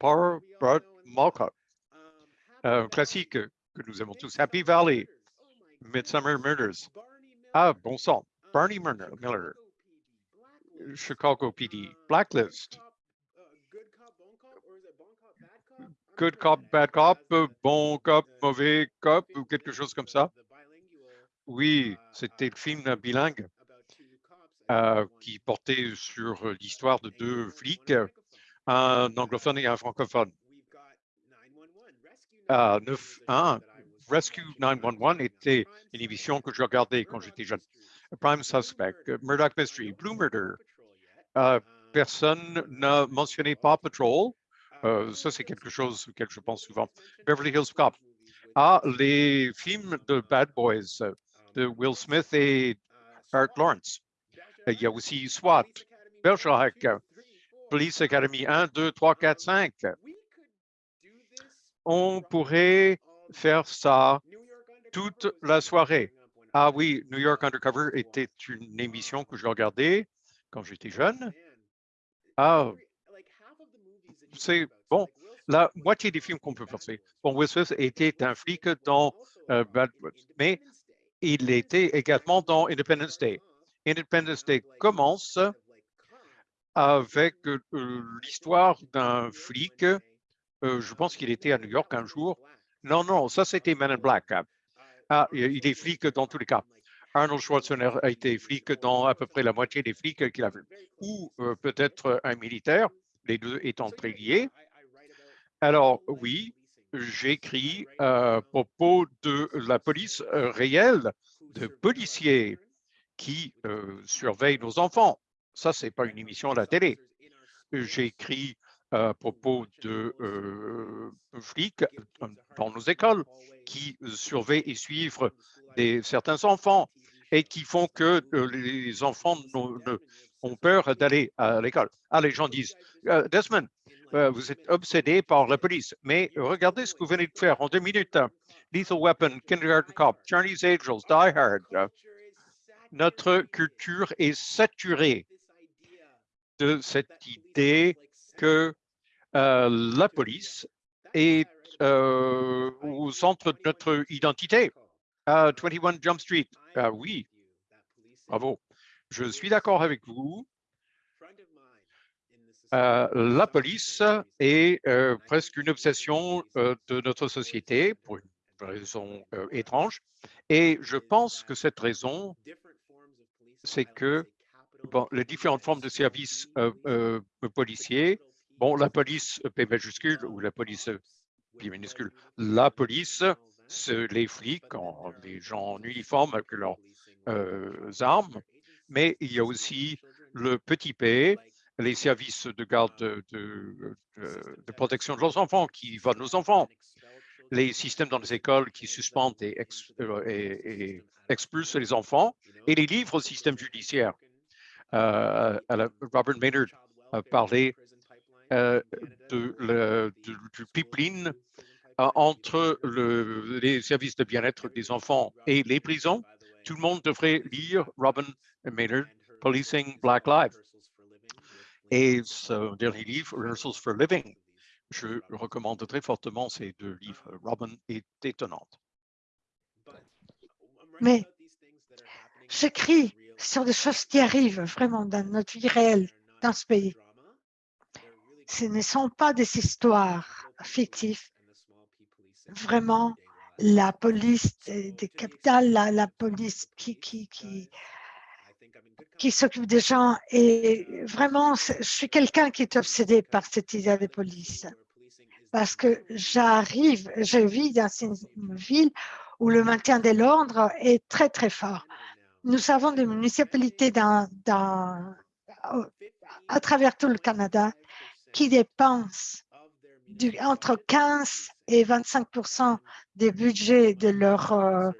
Power Brought Malcott, un classique que nous aimons tous, Happy Valley, Midsummer Murders. Ah, bon sang, Barney Miller, Chicago PD, Blacklist, Good Cop, Bad Cop, Bon Cop, Mauvais Cop, ou quelque chose comme ça. Oui, c'était le film bilingue euh, qui portait sur l'histoire de deux flics, un anglophone et un francophone. Un, Rescue 911 était une émission que je regardais quand j'étais jeune. Prime Suspect, Murdoch Mystery, Blue Murder, euh, personne n'a mentionné Paw Patrol. Euh, ça, c'est quelque chose auquel je pense souvent. Beverly Hills Cop. Ah, les films de Bad Boys de Will Smith et Art Lawrence. Il y a aussi SWAT, Bergerac, Police Academy 1, 2, 3, 4, 5. On pourrait faire ça toute la soirée. Ah oui, New York Undercover était une émission que je regardais quand j'étais jeune. Ah, c'est bon. La moitié des films qu'on peut penser. Bon, Will Smith était un flic dans euh, Bad mais il était également dans Independence Day. Independence Day commence avec l'histoire d'un flic. je pense qu'il était à New York un jour. Non, non, ça c'était Man in Black. Ah, il est flic dans tous les cas. Arnold Schwarzenegger a été flic dans à peu près la moitié des flics qu'il a vu. Ou peut-être un militaire, les deux étant très liés. Alors oui, j'écris à propos de la police euh, réelle, de policiers qui euh, surveillent nos enfants. Ça, c'est pas une émission à la télé. J'écris à propos de euh, flics euh, dans nos écoles qui surveillent et suivent des, certains enfants et qui font que euh, les enfants ont peur d'aller à l'école. Ah, les gens disent, Euh, Desmond, euh, vous êtes obsédé par la police, mais regardez ce que vous venez de faire en deux minutes. Lethal Weapon, Kindergarten Cop, Charlie's Angels, Die Hard. euh, Notre culture est saturée de cette idée que euh, la police est euh, au centre de notre identité. Ah, 21 Jump Street, ah oui, bravo. Je suis d'accord avec vous. Euh, la police est presque une obsession de notre société pour une raison étrange. Et je pense que cette raison, c'est que les différentes formes de services euh, euh, policiers, bon, la police P majuscule ou la police P minuscule, la police, les flics, en- les gens en uniforme avec leurs euh, armes, mais il y a aussi le petit P, les services de garde de, protection de leurs enfants qui volent nos enfants, les systèmes dans les écoles qui suspendent euh, et- et expulsent les enfants, et les livres au système judiciaire. Euh, à Robert Maynard a parlé euh, du- pipeline euh, entre le- les services de bien-être des enfants et les prisons. Tout le monde devrait lire Robin Maynard, Policing Black Lives. Et ce dernier livre, Rehearsals for Living, je recommande très fortement ces deux livres. Robin est étonnante. Mais j'écris sur des choses qui arrivent vraiment dans notre vie réelle dans ce pays. Ce ne sont pas des histoires fictives. Vraiment, la police des, capitales, la, police qui, qui, qui, qui s'occupe des gens. Et vraiment, je suis quelqu'un qui est obsédé par cette idée de police. Parce que j'arrive, je vis dans une ville où le maintien de l'ordre est très, très fort. Nous avons des municipalités à travers tout le Canada qui dépensent entre 15 et 25% des budgets de leur, euh,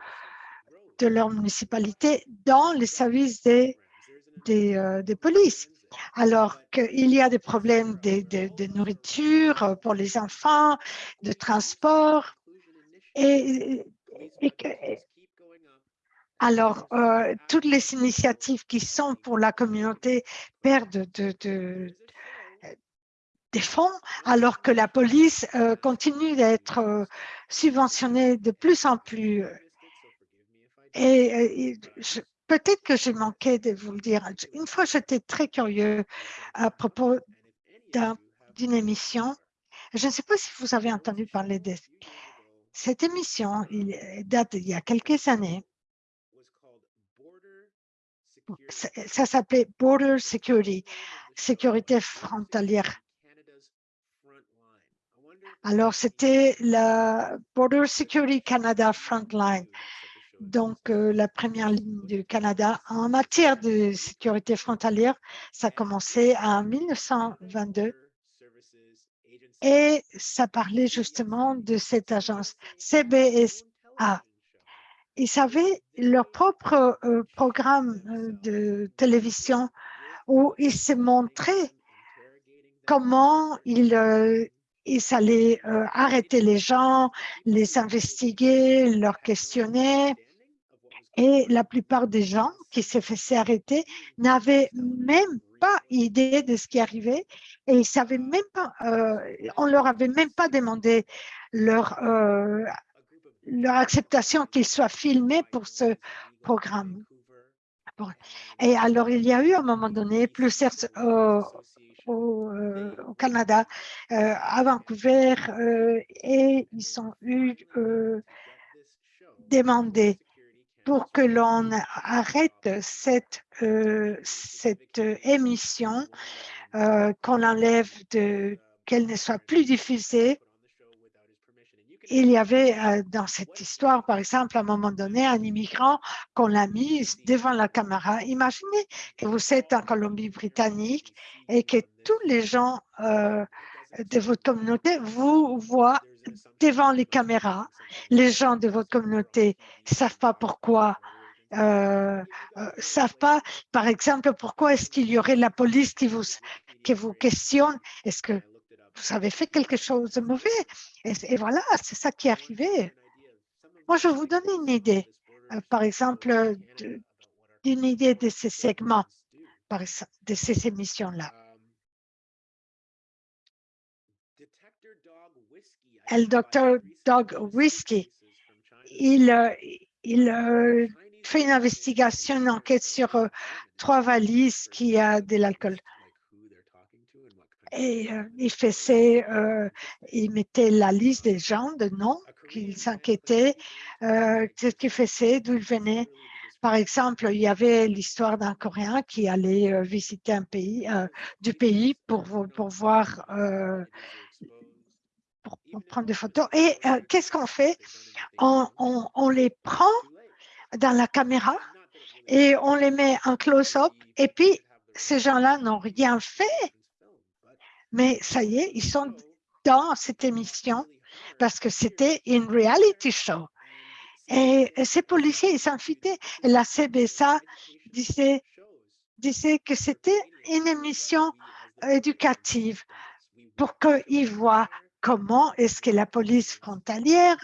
de leur municipalité dans les services des, des, euh, des polices. Alors qu'il y a des problèmes de, de- nourriture pour les enfants, de transport. Et, et alors, euh, toutes les initiatives qui sont pour la communauté perdent de, de- des fonds, alors que la police euh, continue d'être euh, subventionnée de plus en plus. Et, peut-être que j'ai manqué de vous le dire. Une fois, j'étais très curieux à propos d'un- d'une émission. Je ne sais pas si vous avez entendu parler de cette émission. Il date d'il y a quelques années. Ça, s'appelait Border Security, sécurité frontalière. Alors, c'était la Border Security Canada Frontline. donc euh, la première ligne du Canada en matière de sécurité frontalière. Ça a commencé en 1922 et ça parlait justement de cette agence CBSA. Ils avaient leur propre euh, programme euh, de télévision où ils se montraient comment ils, euh, ils allaient arrêter les gens, les investiguer, leur questionner. Et la plupart des gens qui se faisaient arrêter n'avaient même pas idée de ce qui arrivait et ils savaient même pas, on leur avait même pas demandé leur, leur acceptation qu'ils soient filmés pour ce programme. Et alors, il y a eu à un moment donné plusieurs au, Canada, euh, à Vancouver, euh, et ils ont eu euh, demandé pour que l'on arrête cette, cette émission, qu'on l'enlève, qu'elle ne soit plus diffusée. Il y avait euh, dans cette histoire, par exemple, à un moment donné, un immigrant qu'on l'a mis devant la caméra. Imaginez que vous êtes en Colombie-Britannique et que tous les gens euh, de votre communauté vous voient devant les caméras. Les gens de votre communauté ne savent pas pourquoi, euh, savent pas, par exemple, pourquoi est-ce qu'il y aurait la police qui vous, qui vous questionne? Vous avez fait quelque chose de mauvais? Et, voilà, c'est ça qui est arrivé. Moi, je vais vous donner une idée, euh, par exemple, d'une idée de ces segments, de ces émissions-là. Le docteur Dog Whiskey, il, euh, euh, fait une investigation, une enquête sur trois valises qui a de l'alcool. Et euh, il faisait, euh, il mettait la liste des gens, de noms qu'ils s'inquiétaient, euh, ce qu'ils faisaient, d'où ils venaient. Par exemple, il y avait l'histoire d'un Coréen qui allait visiter un pays, du pays pour, pour voir, pour, prendre des photos. Et qu'est-ce qu'on fait? On les prend dans la caméra et on les met en close-up. Et puis, ces gens-là n'ont rien fait. Mais ça y est, ils sont dans cette émission parce que c'était une reality show. Et, ces policiers, ils s'invitaient. Et la CBSA disait, disait que c'était une émission éducative pour qu'ils voient comment est-ce que la police frontalière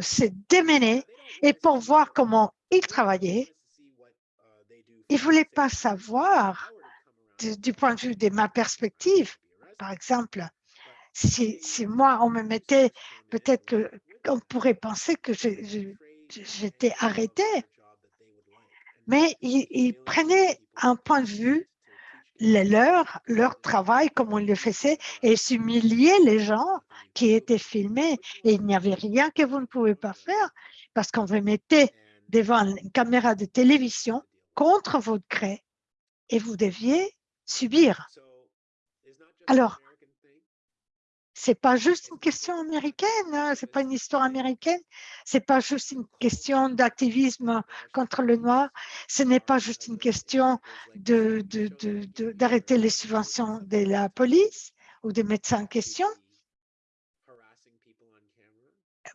s'est démenée et pour voir comment ils travaillaient. Ils ne voulaient pas savoir du, du point de vue de ma perspective, par exemple, si, si moi, on me mettait, peut-être que on pourrait penser que j'étais arrêté, mais ils, ils prenaient un point de vue, le leur, leur travail, comme ils le faisaient, et ils humiliaient les gens qui étaient filmés. Et il n'y avait rien que vous ne pouvez pas faire parce qu'on vous mettait devant une caméra de télévision contre votre gré et vous deviez subir. Alors, c'est pas juste une question américaine, hein, c'est pas une histoire américaine, c'est pas juste une question d'activisme contre le noir, ce n'est pas juste une question d'arrêter les subventions de la police ou des médecins en question.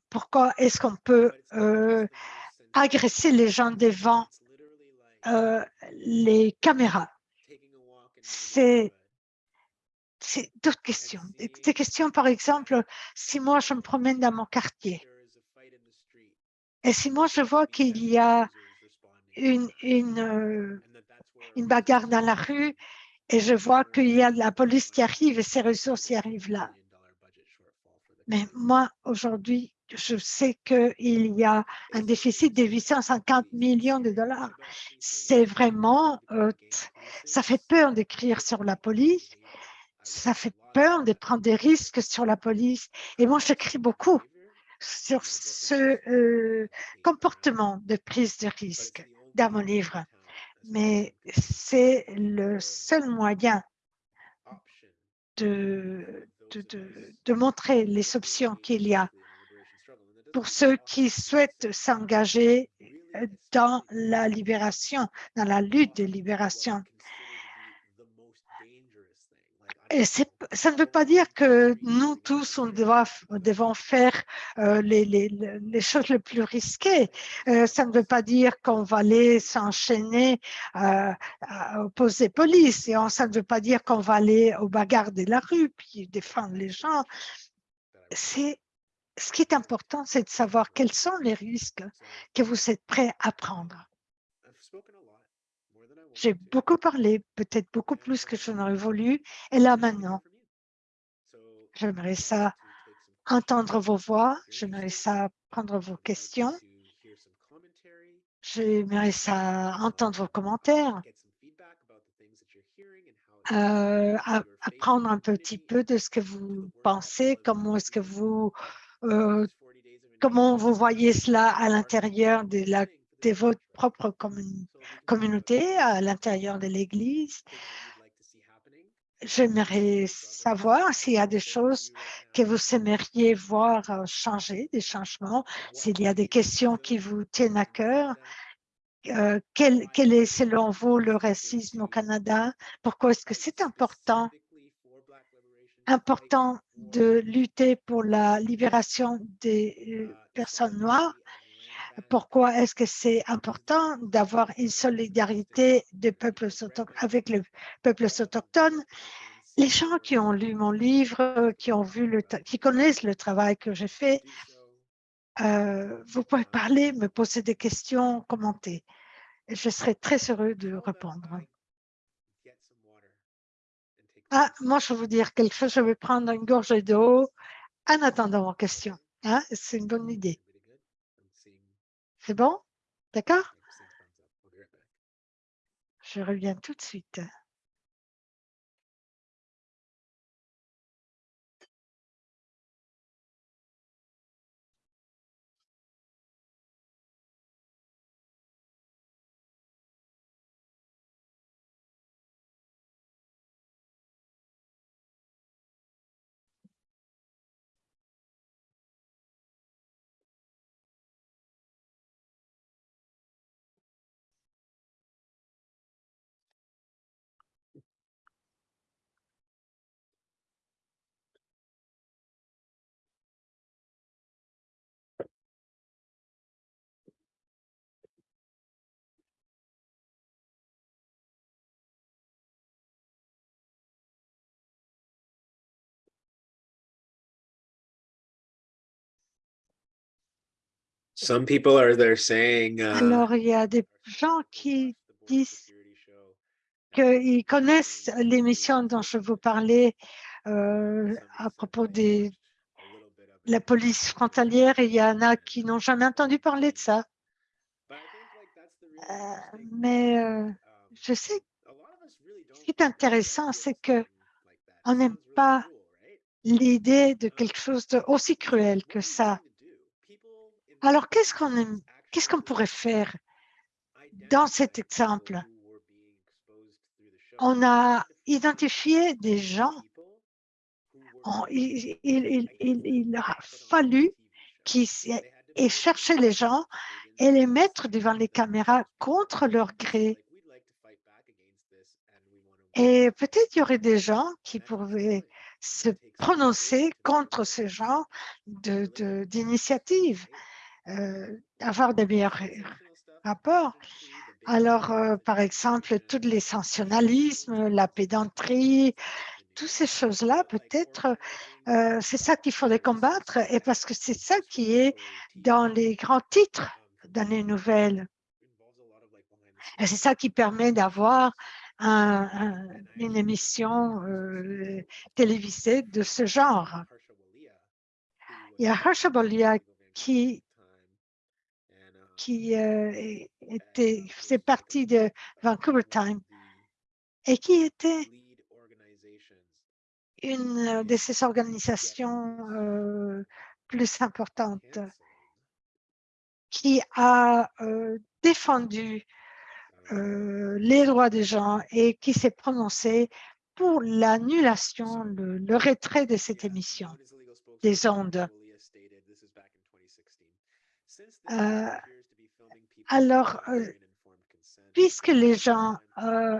Pourquoi est-ce qu'on peut euh, agresser les gens devant euh, les caméras? C'est d'autres questions. Des questions, par exemple, si moi je me promène dans mon quartier et si moi je vois qu'il y a une, une, une bagarre dans la rue et je vois qu'il y a de la police qui arrive et ces ressources y arrivent là. Mais moi, aujourd'hui, je sais qu'il y a un déficit de 850 millions de dollars. C'est vraiment, euh, ça fait peur d'écrire sur la police ça fait peur de prendre des risques sur la police. Et moi, j'écris beaucoup sur ce euh, comportement de prise de risque dans mon livre. Mais c'est le seul moyen de, montrer les options qu'il y a pour ceux qui souhaitent s'engager dans la libération, dans la lutte de libération. Ça ne veut pas dire que nous tous, on doit, devons faire euh, les, choses les plus risquées. Euh, ça ne veut pas dire qu'on va aller s'enchaîner euh, à opposer police. Et ça ne veut pas dire qu'on va aller aux bagarres de la rue puis défendre les gens. Ce qui est important, c'est de savoir quels sont les risques que vous êtes prêts à prendre. J'ai beaucoup parlé, peut-être beaucoup plus que je n'aurais voulu. Et là maintenant, j'aimerais ça entendre vos voix, j'aimerais ça prendre vos questions, j'aimerais ça entendre vos commentaires, euh, apprendre un petit peu de ce que vous pensez, comment est-ce que vous, euh, comment vous voyez cela à l'intérieur de, la, votre propre commun- communauté, à l'intérieur de l'Église. J'aimerais savoir s'il y a des choses que vous aimeriez voir euh, changer, des changements, s'il y a des questions qui vous tiennent à cœur. Euh, quel, quel est selon vous le racisme au Canada? Pourquoi est-ce que c'est important, important de lutter pour la libération des euh, personnes noires? Pourquoi est-ce que c'est important d'avoir une solidarité des peuples avec les peuples autochtones? Les gens qui ont lu mon livre, qui ont vu le, qui connaissent le travail que j'ai fait, euh, vous pouvez parler, me poser des questions, commenter. Je serai très heureux de répondre. Ah, moi, je vais vous dire quelque chose. Je vais prendre une gorgée d'eau en attendant vos questions. Hein? C'est une bonne idée. C'est bon? D'accord? Je reviens tout de suite. Some people are there saying, uh, Alors, il y a des gens qui disent qu'ils connaissent l'émission dont je vous parlais euh, à propos de la police frontalière et il y en a qui n'ont jamais entendu parler de ça. Euh, mais euh, je sais, ce qui est intéressant, c'est que on n'aime pas l'idée de quelque chose d'aussi cruel que ça. Alors, qu'est-ce qu'on pourrait faire dans cet exemple? On a identifié des gens, il, il- a fallu qu'ils les gens et les mettre devant les caméras contre leur gré. Et peut-être il y aurait des gens qui pourraient se prononcer contre ce genre d'initiative, euh, avoir des meilleurs rapports. Alors, euh, par exemple, tous les la pédanterie, toutes ces choses-là, peut-être, euh, c'est ça qu'il faudrait combattre et parce que c'est ça qui est dans les grands titres dans les nouvelles. Et c'est ça qui permet d'avoir un- un- une émission télévisée de ce genre. Il y a Harsha Bolia qui, qui euh, était, faisait partie de Vancouver Time et qui était une de ces organisations euh, plus importantes qui a euh, défendu euh, les droits des gens et qui s'est prononcé pour l'annulation, le retrait de cette émission des ondes. Alors, euh, puisque les gens, euh,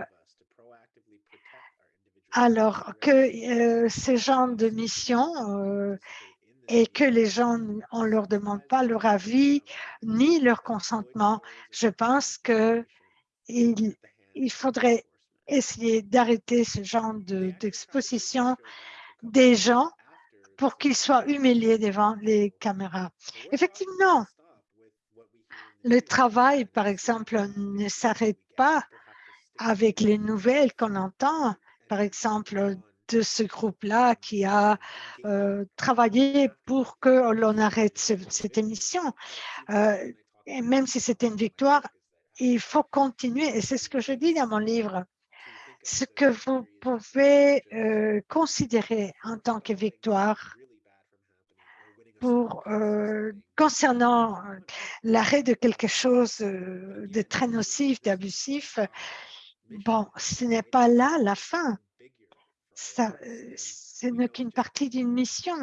alors que euh, ces gens de mission et que les gens, on leur demande pas leur avis ni leur consentement, je pense que il, faudrait essayer d'arrêter ce genre de- d'exposition des gens pour qu'ils soient humiliés devant les caméras. Effectivement, le travail, par exemple, ne s'arrête pas avec les nouvelles qu'on entend, par exemple, de ce groupe-là qui a euh, travaillé pour que l'on arrête ce- cette émission. Euh, et même si c'était une victoire, il faut continuer. Et c'est ce que je dis dans mon livre. Ce que vous pouvez euh, considérer en tant que victoire euh, concernant euh, l'arrêt de quelque chose euh, de très nocif, d'abusif, bon, ce n'est pas là la fin. Ça, ce n'est qu'une partie d'une mission.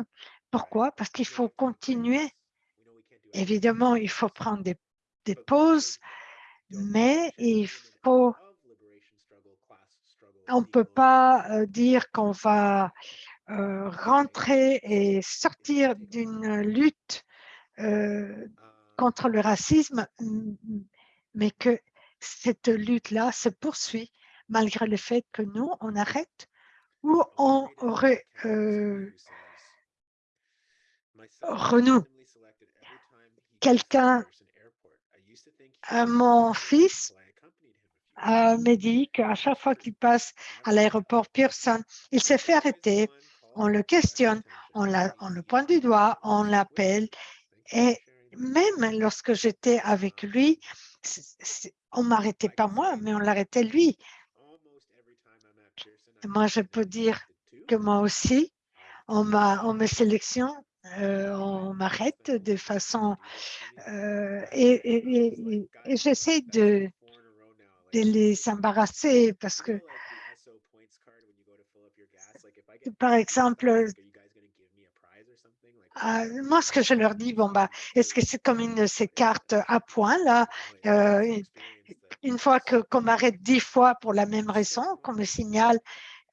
Pourquoi? Parce qu'il faut continuer. Évidemment, il faut prendre des, pauses, mais il faut, on ne peut pas dire qu'on va euh, rentrer et sortir d'une lutte euh, contre le racisme, mais que cette lutte-là se poursuit malgré le fait que nous, on arrête ou on re- euh, renoue. Quelqu'un, mon fils, me dit qu'à chaque fois qu'il passe à l'aéroport Pearson, il se fait arrêter, on le questionne, on, le pointe du doigt, on l'appelle. Et même lorsque j'étais avec lui, on m'arrêtait pas moi, mais on l'arrêtait lui. Moi, je peux dire que moi aussi, on, me sélectionne, euh, on m'arrête de façon... euh, et j'essaie de les embarrasser parce que, par exemple, euh, moi, ce que je leur dis, bon, bah, est-ce que c'est comme une de ces cartes à points, là, euh, une- fois qu'on m'arrête dix fois pour la même raison, qu'on me signale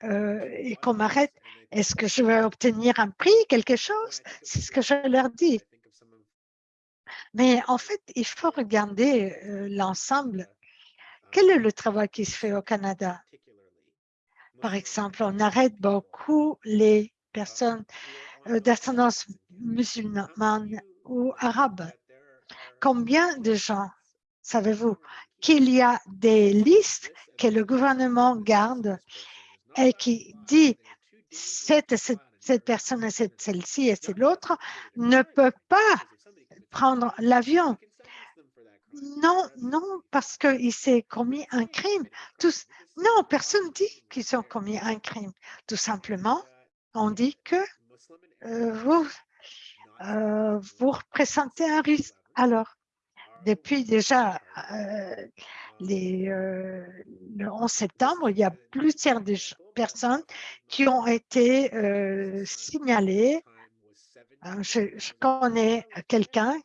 euh, et qu'on m'arrête, est-ce que je vais obtenir un prix, quelque chose? C'est ce que je leur dis. Mais en fait, il faut regarder euh, l'ensemble. Quel est le travail qui se fait au Canada? Par exemple, on arrête beaucoup les personnes euh, d'ascendance musulmane ou arabe. Combien de gens, savez-vous, qu'il y a des listes que le gouvernement garde et qui dit cette, cette, cette personne celle-ci et c'est l'autre ne peut pas prendre l'avion? Non, non, parce qu'il s'est commis un crime. Non, personne dit qu'ils ont commis un crime. Tout simplement, on dit que euh, vous, euh, vous représentez un risque. Alors, depuis déjà euh, le 11 septembre, il y a plusieurs personnes qui ont été signalées. Je connais quelqu'un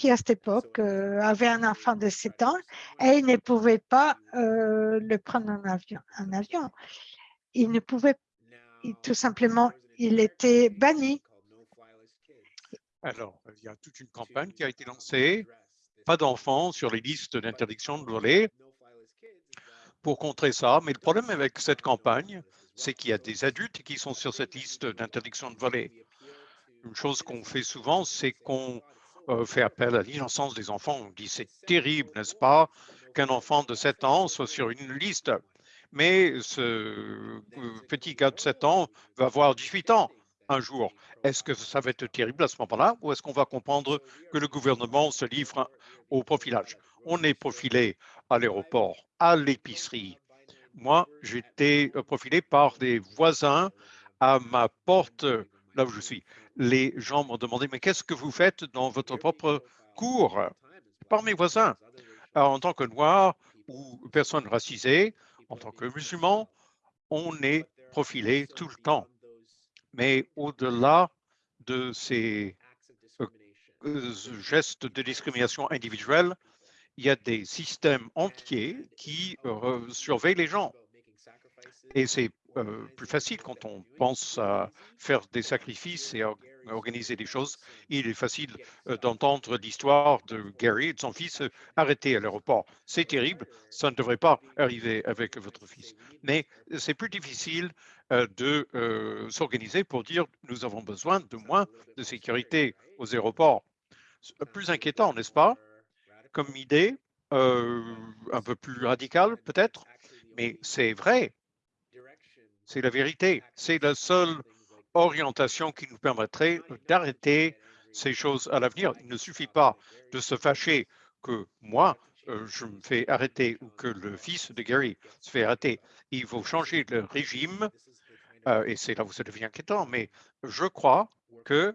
qui, à cette époque, euh, avait un enfant de 7 ans et il ne pouvait pas euh, le prendre en avion. En avion. Il ne pouvait, tout simplement, il était banni. Alors, il y a toute une campagne qui a été lancée, pas d'enfants sur les listes d'interdiction de voler pour contrer ça. Mais le problème avec cette campagne, c'est qu'il y a des adultes qui sont sur cette liste d'interdiction de voler. Une chose qu'on fait souvent, c'est qu'on euh, fait appel à l'innocence des enfants. On dit c'est terrible, n'est-ce pas, qu'un enfant de 7 ans soit sur une liste. Mais ce euh, petit gars de 7 ans va avoir 18 ans un jour. Est-ce que ça va être terrible à ce moment-là ou est-ce qu'on va comprendre que le gouvernement se livre au profilage? On est profilé à l'aéroport, à l'épicerie. Moi, j'étais euh, profilé par des voisins à ma porte, là où je suis. Les gens m'ont demandé, mais qu'est-ce que vous faites dans votre propre cour? Par mes voisins. Alors, en tant que noir ou personne racisée, en tant que musulman, on est profilé tout le temps. Mais au-delà de ces euh, gestes de discrimination individuelle, il y a des systèmes entiers qui euh, surveillent les gens. Et c'est euh, plus facile quand on pense à faire des sacrifices et à organiser des choses. Il est facile euh, d'entendre l'histoire de Gary et de son fils euh, arrêté à l'aéroport. C'est terrible, ça ne devrait pas arriver avec votre fils. Mais c'est plus difficile de s'organiser pour dire nous avons besoin de moins de sécurité aux aéroports. Plus inquiétant, n'est-ce pas, comme idée, un peu plus radicale peut-être, mais c'est vrai. C'est la vérité. C'est la seule orientation qui nous permettrait d'arrêter ces choses à l'avenir. Il ne suffit pas de se fâcher que moi, euh, je me fais arrêter ou que le fils de Gary se fait arrêter. Il faut changer le régime euh, et c'est là où ça devient inquiétant. Mais je crois que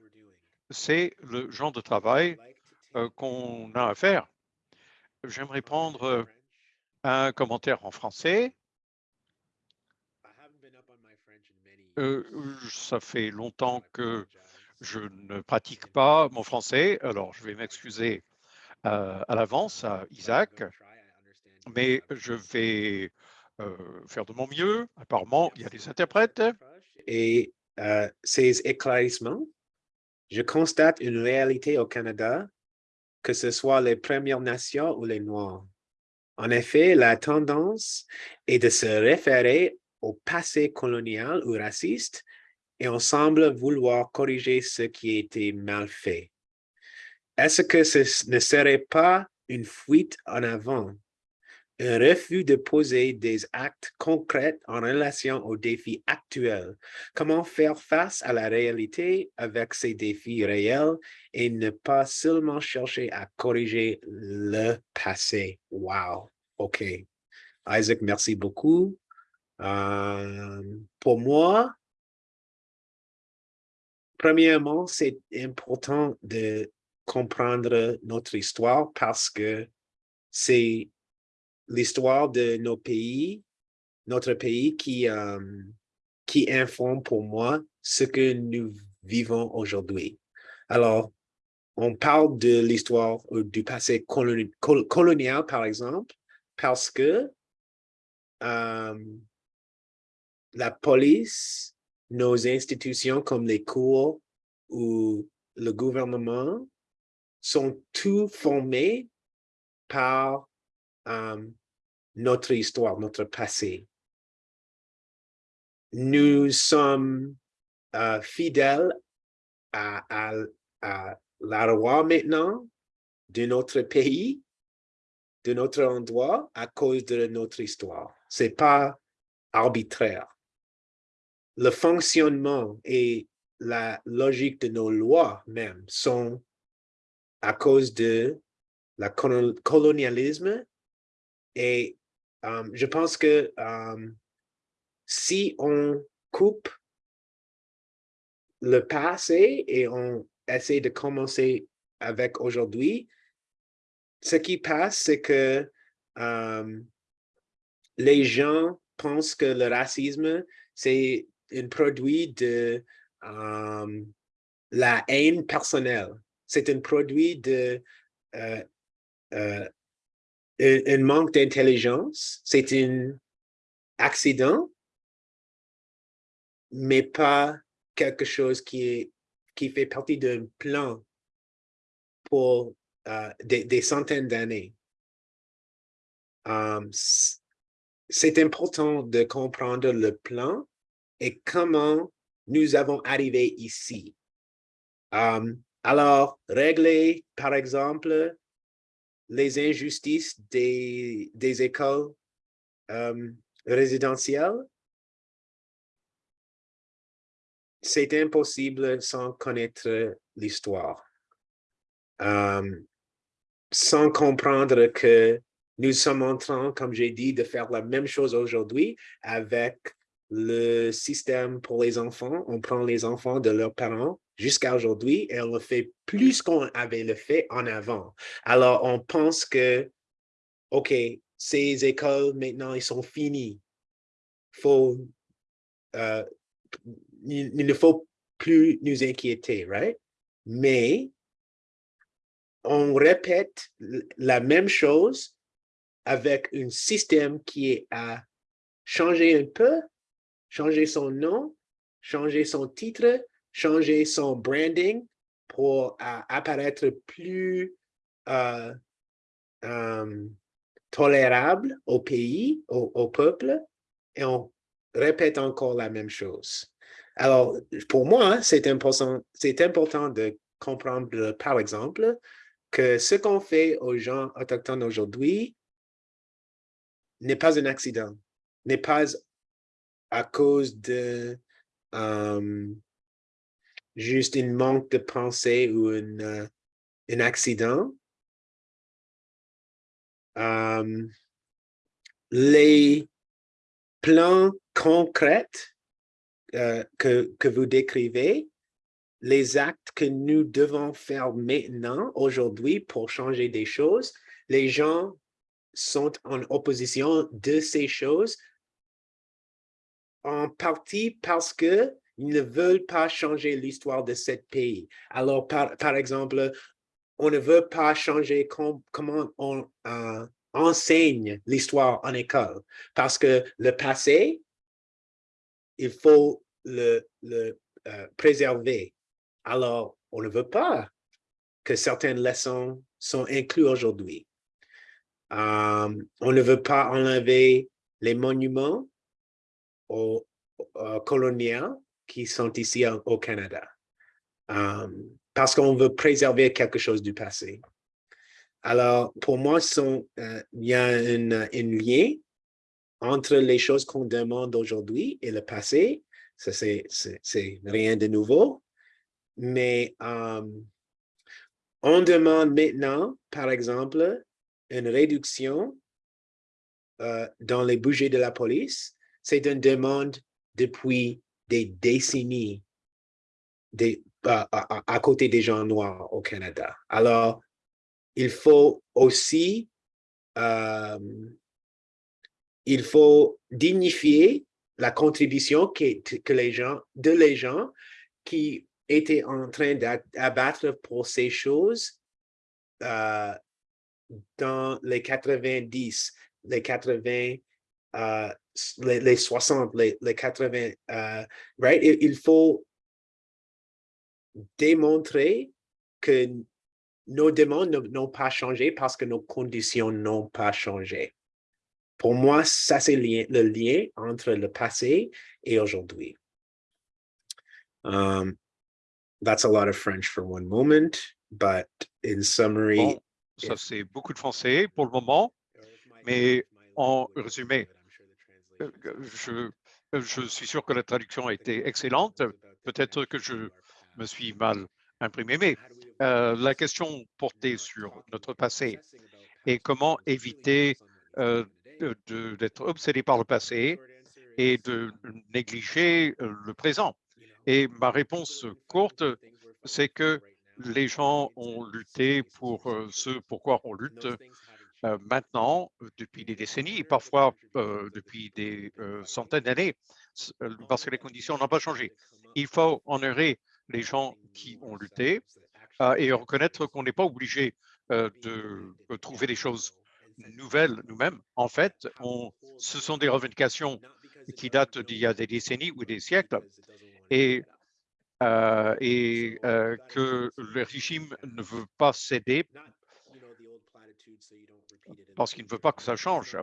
c'est le genre de travail euh, qu'on a à faire. J'aimerais prendre un commentaire en français. Euh, ça fait longtemps que je ne pratique pas mon français, alors je vais m'excuser euh, à l'avance à Isaac, mais je vais euh, faire de mon mieux. Apparemment, il y a des interprètes. Et ces éclaircissements, je constate une réalité au Canada, que ce soit les Premières Nations ou les Noirs. En effet, la tendance est de se référer au passé colonial ou raciste et on semble vouloir corriger ce qui été mal fait. Est-ce que ce ne serait pas une fuite en avant, un refus de poser des actes concrets en relation aux défis actuels? Comment faire face à la réalité avec ces défis réels et ne pas seulement chercher à corriger le passé? Wow, OK. Isaac, merci beaucoup. Euh, pour moi, premièrement, c'est important de comprendre notre histoire parce que c'est l'histoire de nos pays, notre pays qui, qui informe pour moi ce que nous vivons aujourd'hui. Alors, on parle de l'histoire euh, du passé coloni- col- colonial, par exemple, parce que la police, nos institutions comme les cours ou le gouvernement sont tous formés par euh, notre histoire, notre passé. Nous sommes euh, fidèles à, à, la loi maintenant de notre pays, de notre endroit à cause de notre histoire. C'est pas arbitraire. Le fonctionnement et la logique de nos lois même sont à cause de la colo- colonialisme et euh, je pense que euh, si on coupe le passé et on essaie de commencer avec aujourd'hui, ce qui passe, c'est que euh, les gens pensent que le racisme, c'est un produit de euh, la haine personnelle. C'est un produit de euh, euh, un, manque d'intelligence. C'est un accident, mais pas quelque chose qui, est, qui fait partie d'un plan pour des, centaines d'années. C'est important de comprendre le plan et comment nous avons arrivé ici. Um, alors, régler, par exemple, les injustices des, des écoles um, résidentielles, c'est impossible sans connaître l'histoire. Um, sans comprendre que nous sommes en train, comme j'ai dit, de faire la même chose aujourd'hui avec le système pour les enfants. On prend les enfants de leurs parents jusqu'à aujourd'hui et on le fait plus qu'on avait le fait en avant. Alors, on pense que, OK, ces écoles, maintenant, ils sont finis. Faut, euh, il, il ne faut plus nous inquiéter, right? Mais on répète la même chose avec un système qui à changer un peu, changer son nom, changer son titre, changer son branding pour euh, apparaître plus euh, euh, tolérable au pays, au, peuple, et on répète encore la même chose. Alors, pour moi, c'est important, important de comprendre, par exemple, que ce qu'on fait aux gens autochtones aujourd'hui n'est pas un accident, n'est pas à cause de juste un manque de pensée ou un, euh, un accident. Les plans concrets euh, que, que vous décrivez, les actes que nous devons faire maintenant, aujourd'hui, pour changer des choses, les gens sont en opposition de ces choses en partie parce que ils ne veulent pas changer l'histoire de ce pays. Alors, par, par exemple, on ne veut pas changer com- comment on euh, enseigne l'histoire en école parce que le passé, il faut le, le euh, préserver. Alors, on ne veut pas que certaines leçons sont incluses aujourd'hui. Euh, on ne veut pas enlever les monuments au, au- coloniaux qui sont ici au, Canada. Euh, parce qu'on veut préserver quelque chose du passé. Alors, pour moi, euh, il y a un, lien entre les choses qu'on demande aujourd'hui et le passé. Ça, c'est rien de nouveau. Mais euh, on demande maintenant, par exemple, une réduction dans les budgets de la police. C'est une demande depuis des décennies à, côté des gens noirs au Canada. Alors, il faut aussi, euh, il faut dignifier la contribution que, les gens, de les gens qui étaient en train d'abattre pour ces choses euh, dans les 90, les 80, euh, les, les 60, les, les 80, euh, right? Il, faut démontrer que nos demandes n'ont pas changé parce que nos conditions n'ont pas changé. Pour moi, ça, c'est le lien entre le passé et aujourd'hui. Um, that's a lot of French for one moment, but in summary. Bon, ça c'est beaucoup de français pour le moment. mais en résumé, Je, je suis sûr que la traduction a été excellente. Peut-être que je me suis mal imprimé, mais euh, la question portait sur notre passé et comment éviter euh, d'être obsédé par le passé et de négliger euh, le présent. Et ma réponse courte, c'est que les gens ont lutté pour euh, ce pourquoi on lutte euh, maintenant, euh, depuis des décennies, parfois euh, depuis des euh, centaines d'années, euh, parce que les conditions n'ont pas changé. Il faut honorer les gens qui ont lutté euh, et reconnaître qu'on n'est pas obligé euh, de euh, trouver des choses nouvelles nous-mêmes. En fait, ce sont des revendications qui datent d'il y a des décennies ou des siècles et, euh, euh, que le régime ne veut pas céder parce qu'il ne veut pas que ça change.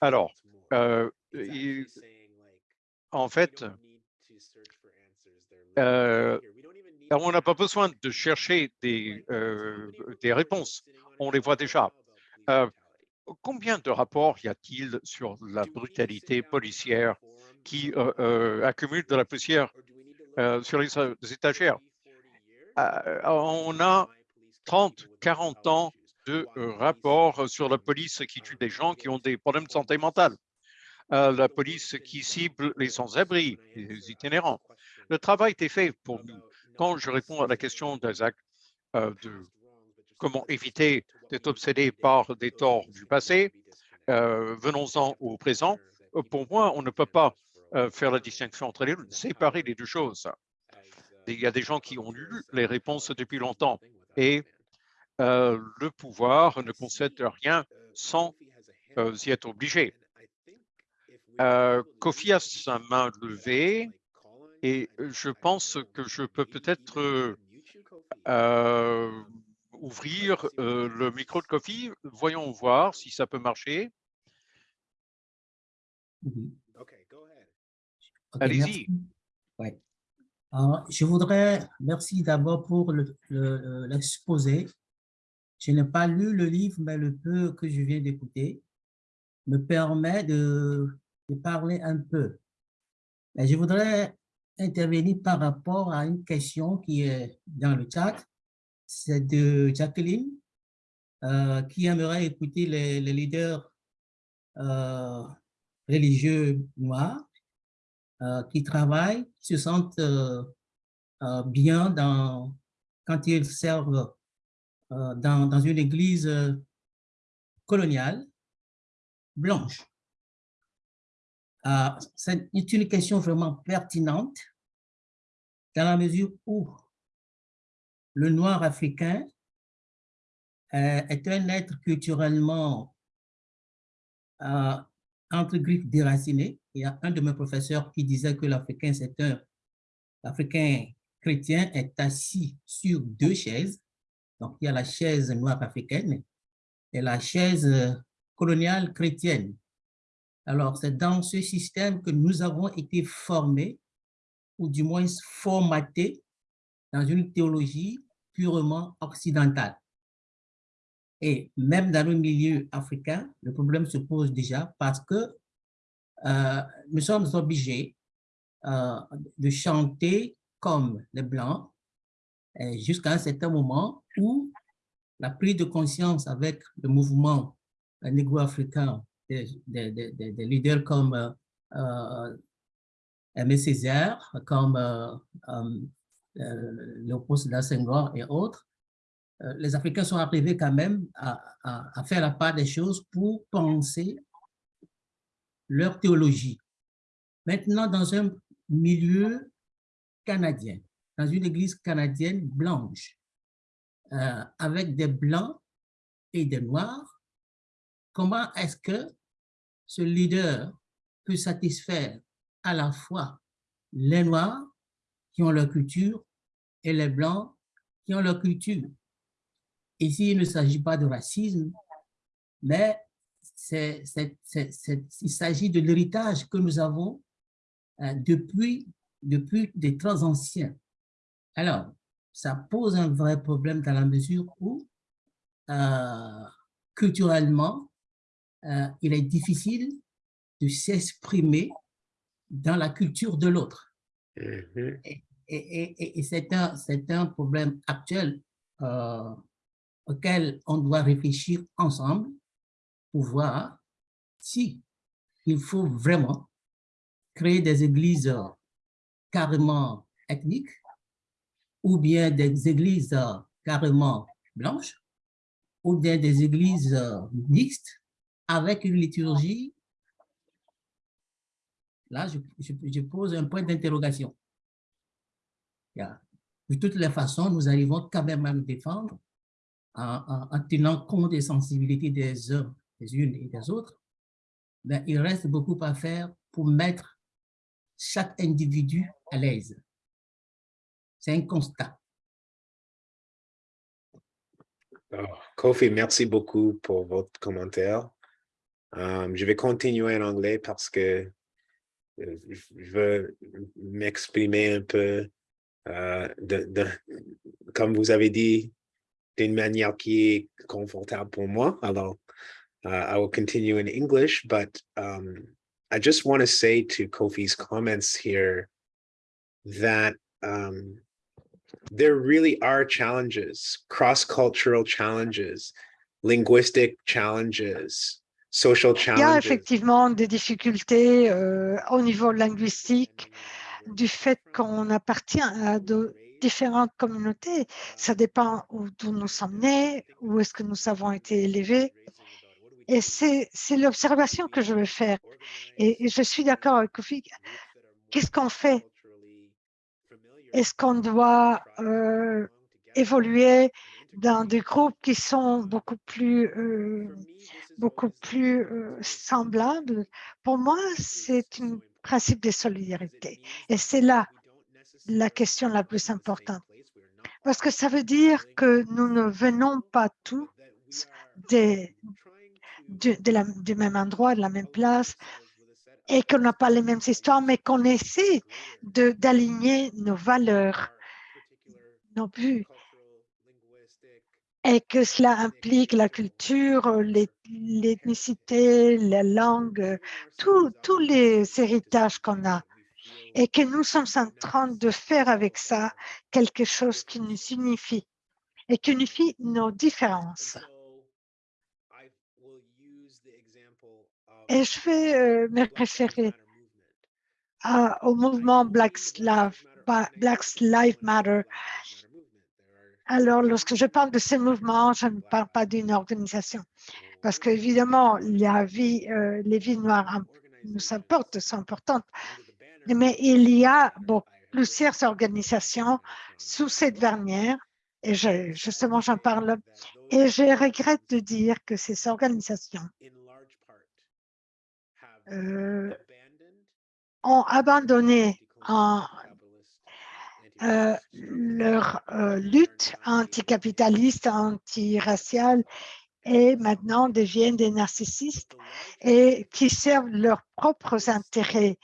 Alors, euh, en fait, euh, on n'a pas besoin de chercher des, euh, des réponses. On les voit déjà. Euh, combien de rapports y a-t-il sur la brutalité policière qui accumule de la poussière sur les, étagères? On a 30, 40 ans de euh, rapports sur la police qui tue des gens qui ont des problèmes de santé mentale, euh, la police qui cible les sans-abri, les itinérants. Le travail est fait pour nous. Quand je réponds à la question d'Isaac euh, de comment éviter d'être obsédé par des torts du passé, euh, venons-en au présent. Euh, Pour moi, on ne peut pas euh, faire la distinction entre les deux, séparer les deux choses. Il y a des gens qui ont lu les réponses depuis longtemps et euh, le pouvoir ne concède rien sans euh, y être obligé. Euh, Kofi a sa main levée et je pense que je peux peut-être euh, ouvrir le micro de Kofi. Voyons voir si ça peut marcher. Allez-y. Ouais. Je voudrais, merci d'abord pour le- le- l'exposé. Je n'ai pas lu le livre, mais le peu que je viens d'écouter me permet de, parler un peu. Je voudrais intervenir par rapport à une question qui est dans le chat. C'est de Jacqueline, euh, qui aimerait écouter les, leaders euh, religieux noirs euh, qui travaillent, qui se sentent bien quand ils servent dans, dans une église euh, coloniale blanche. Euh, C'est une question vraiment pertinente dans la mesure où le noir africain euh, est un être culturellement euh, entre griffes déraciné. Il y a un de mes professeurs qui disait que l'Africain, c'est un l'Africain chrétien est assis sur deux chaises. Donc, il y a la chaise noire africaine et la chaise euh, coloniale chrétienne. Alors, c'est dans ce système que nous avons été formés, ou du moins formatés, dans une théologie purement occidentale. Et même dans le milieu africain, le problème se pose déjà parce que euh, nous sommes obligés euh, de chanter comme les Blancs jusqu'à un certain moment où la prise de conscience avec le mouvement euh, négro-africain des, leaders comme euh, euh, Aimé Césaire, comme euh, euh, euh, Léopold Sédar et autres, euh, les Africains sont arrivés quand même à faire la part des choses pour penser leur théologie. Maintenant, dans un milieu canadien, dans une église canadienne blanche, euh, avec des blancs et des noirs, comment est-ce que ce leader peut satisfaire à la fois les noirs qui ont leur culture et les blancs qui ont leur culture? Ici, il ne s'agit pas de racisme, mais c'est- c'est- c'est- c'est- il s'agit de l'héritage que nous avons euh, depuis, depuis des temps anciens. Alors, ça pose un vrai problème dans la mesure où, euh, culturellement, euh, il est difficile de s'exprimer dans la culture de l'autre. Mhm. Et, et- et- et c'est un, problème actuel euh, auquel on doit réfléchir ensemble pour voir si il faut vraiment créer des églises carrément ethniques ou bien des églises euh, carrément blanches ou bien des églises euh, mixtes avec une liturgie. Là, je, pose un point d'interrogation. De toutes les façons, nous arrivons quand même à nous défendre en, en- en tenant compte des sensibilités des uns, et des autres. Mais il reste beaucoup à faire pour mettre chaque individu à l'aise. C'est un constat. Kofi, merci beaucoup pour votre commentaire. Um, je vais continuer en anglais parce que euh, je veux m'exprimer un peu, euh, comme vous avez dit, d'une manière qui est confortable pour moi. Alors, uh, I will continue in English, but um, I just want to say to Kofi's comments here that um, there really are challenges, cross-cultural challenges, linguistic challenges, social Il y a challenges. effectivement des difficultés euh, au niveau linguistique du fait qu'on appartient à de différentes communautés. Ça dépend où- d'où nous sommes nés, où est-ce que nous avons été élevés. Et c'est c'est l'observation que je veux faire. Et, et je suis d'accord avec Kofi. Qu'est-ce qu'on fait Est-ce qu'on doit euh, évoluer dans des groupes qui sont beaucoup plus, euh, beaucoup plus euh, semblables, pour moi, c'est un principe de solidarité. Et c'est là la question la plus importante. Parce que ça veut dire que nous ne venons pas tous des, du, même endroit, de la même place, et qu'on n'a pas les mêmes histoires, mais qu'on essaie d'aligner nos valeurs, nos buts, et que cela implique la culture, l'eth- l'ethnicité, la langue, tous les héritages qu'on a et que nous sommes en train de faire avec ça quelque chose qui nous unifie et qui unifie nos différences. Et je vais euh, me référer à- au mouvement Black Lives Black Lives Matter. Alors, lorsque je parle de ce mouvement, je ne parle pas d'une organisation, parce qu'évidemment, la vie, euh, les vies noires nous importent, sont importantes, mais il y a beaucoup, plusieurs organisations sous cette dernière, et je- justement, j'en parle, et je regrette de dire que ces organisations euh, ont abandonné en, euh, leur euh, lutte anticapitaliste, antiraciale et maintenant deviennent des narcissistes et qui servent leurs propres intérêts.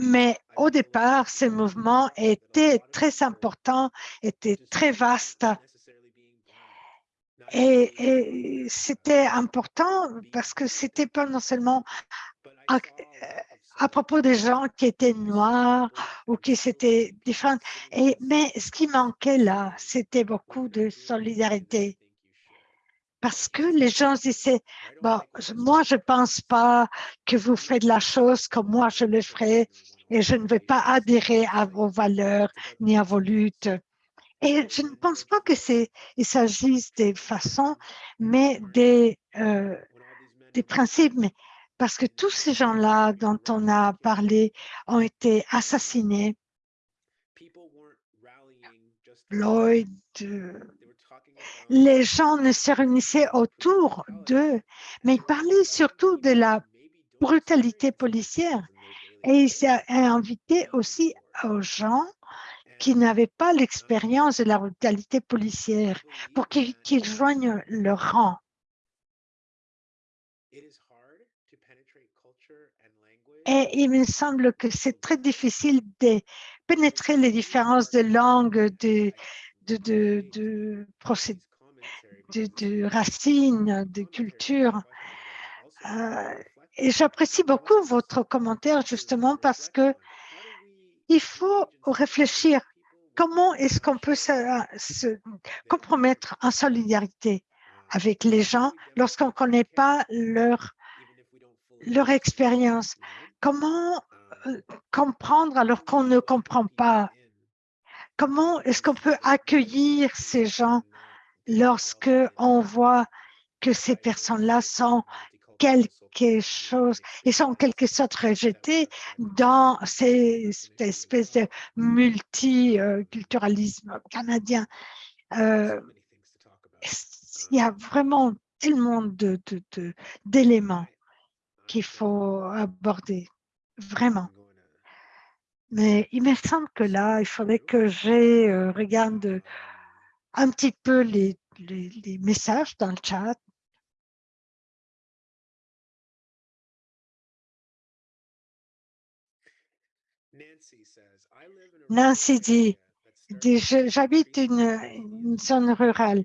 Mais au départ, ce mouvement était très important, était très vaste et, et c'était important parce que c'était pas non seulement à, euh, propos des gens qui étaient noirs ou qui étaient différents. Et, mais ce qui manquait là, c'était beaucoup de solidarité. Parce que les gens disaient, bon, moi, je pense pas que vous faites la chose comme moi, je le ferai et je ne vais pas adhérer à vos valeurs ni à vos luttes. Et je ne pense pas que c'est, il s'agisse des façons, mais des, euh, des principes. Mais parce que tous ces gens-là dont on a parlé ont été assassinés. Lloyd, euh, les gens ne se réunissaient autour d'eux, mais ils parlaient surtout de la brutalité policière. Et il s'est invité aussi aux gens qui n'avaient pas l'expérience de la brutalité policière pour qu'ils qu'ils joignent leur rang. Et il me semble que c'est très difficile de pénétrer les différences de langue, de, de, de, de, procé- de, de racines, de culture. Euh, et j'apprécie beaucoup votre commentaire justement parce que il faut réfléchir comment est-ce qu'on peut se, compromettre en solidarité avec les gens lorsqu'on ne connaît pas leur, leur expérience? Comment euh, comprendre alors qu'on ne comprend pas? Comment est-ce qu'on peut accueillir ces gens lorsque on voit que ces personnes-là sont quelque chose, ils sont en quelque sorte rejetés dans cette espèce de multiculturalisme canadien. Euh, il y a vraiment tellement de, de- de- d'éléments qu'il faut aborder, vraiment. Mais il me semble que là, il faudrait que je euh, regarde un petit peu les messages dans le chat. Nancy dit, j'habite une, une zone rurale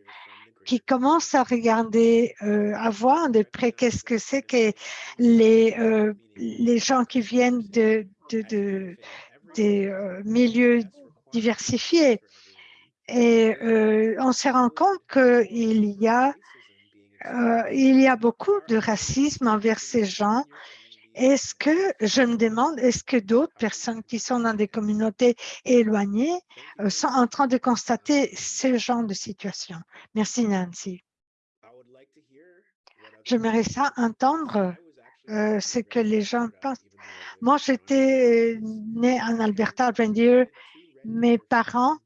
qui commence à regarder, euh, à voir de près qu'est-ce que c'est que les, euh, les gens qui viennent de, de, de- des euh, milieux diversifiés. Et on se rend compte qu'il y a il y a beaucoup de racisme envers ces gens. Est-ce que, je me demande, est-ce que d'autres personnes qui sont dans des communautés éloignées euh, sont en train de constater ce genre de situation? Merci Nancy. J'aimerais ça entendre euh, ce que les gens pensent. Moi, j'étais né en Alberta, à Reindeer. Mes parents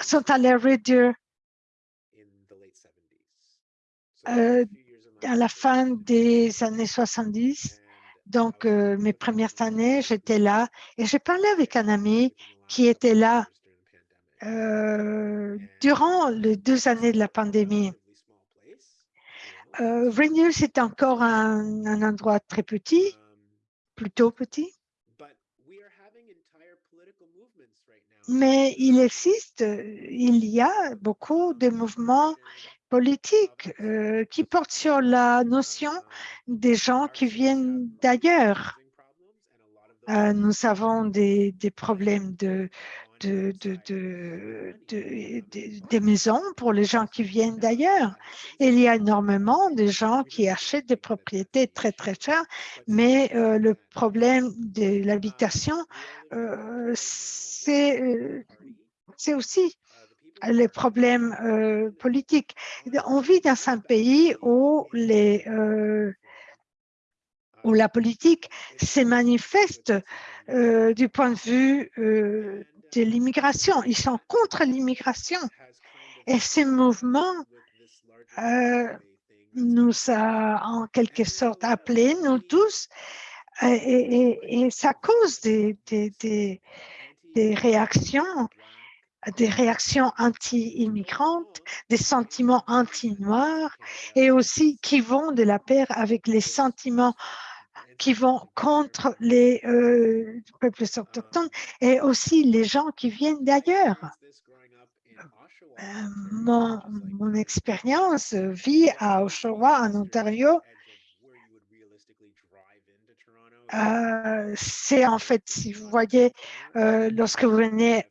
sont allés réduire euh, à la fin des années 70. Donc, euh, mes premières années, j'étais là et j'ai parlé avec un ami qui était là euh, durant les deux années de la pandémie. Euh, Rainier, c'est encore un endroit très petit, plutôt petit. Mais il existe, il y a beaucoup de mouvements politiques euh, qui portent sur la notion des gens qui viennent d'ailleurs. Euh, nous avons des, des problèmes de, de, de, de, de- des maisons pour les gens qui viennent d'ailleurs. Il y a énormément de gens qui achètent des propriétés très, très chères, mais euh, le problème de l'habitation, c'est c'est aussi les problèmes euh, politiques. On vit dans un pays où euh, la politique se manifeste euh, du point de vue de l'immigration. Ils sont contre l'immigration. Et ce mouvement nous a en quelque sorte appelés, nous tous, et, ça cause des réactions, des réactions anti-immigrantes, des sentiments anti-noirs, et aussi qui vont de la paire avec les sentiments qui vont contre les euh, peuples autochtones et aussi les gens qui viennent d'ailleurs. Euh, mon, expérience vie à Oshawa, en Ontario, euh, c'est en fait, si vous voyez, lorsque vous venez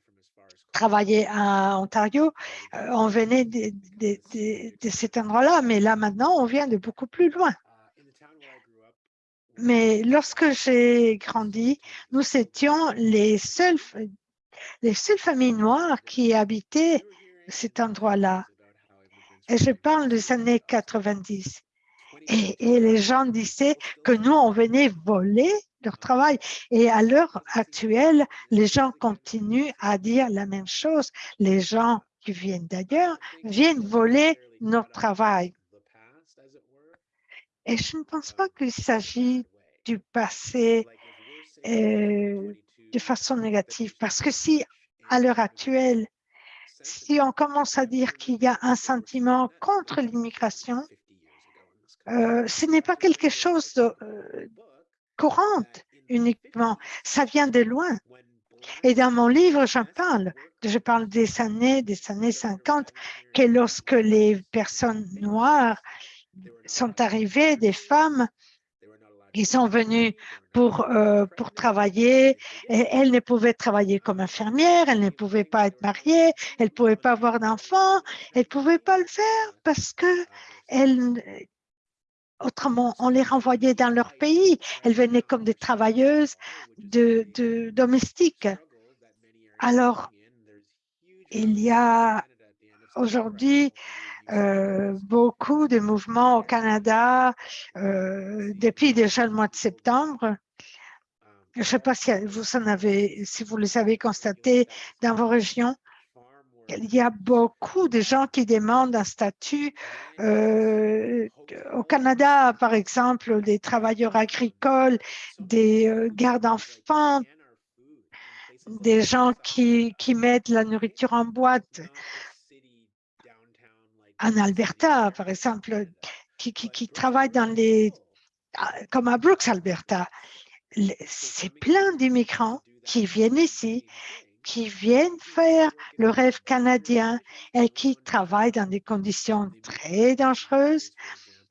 travailler à Ontario, euh, on venait de, cet endroit-là, mais là maintenant, on vient de beaucoup plus loin. Mais lorsque j'ai grandi, nous étions les seules, les seules familles noires qui habitaient cet endroit-là. Et je parle des années 90. Et, et les gens disaient que nous, on venait voler leur travail. Et à l'heure actuelle, les gens continuent à dire la même chose. Les gens qui viennent d'ailleurs viennent voler notre travail. Et je ne pense pas qu'il s'agit du passé euh, de façon négative, parce que si à l'heure actuelle, si on commence à dire qu'il y a un sentiment contre l'immigration, euh, ce n'est pas quelque chose de euh, courant uniquement, ça vient de loin. Et dans mon livre, j'en parle. Je parle des années, des années 50, que lorsque les personnes noires sont arrivées, des femmes, ils sont venus pour, euh, pour travailler. Et elles ne pouvaient travailler comme infirmières, elles ne pouvaient pas être mariées, elles ne pouvaient pas avoir d'enfants, elles ne pouvaient pas le faire parce que elles, autrement, on les renvoyait dans leur pays. Elles venaient comme des travailleuses de, domestiques. Alors, il y a aujourd'hui euh, beaucoup de mouvements au Canada euh, depuis déjà le mois de septembre. Je ne sais pas si vous, en avez, si vous les avez constatés dans vos régions. Il y a beaucoup de gens qui demandent un statut. euh, au Canada, par exemple, des travailleurs agricoles, des euh, gardes-enfants, des gens qui, qui mettent la nourriture en boîte. En Alberta, par exemple, qui, qui, travaillent dans les, comme à Brooks, Alberta. C'est plein d'immigrants qui viennent ici, qui viennent faire le rêve canadien et qui travaillent dans des conditions très dangereuses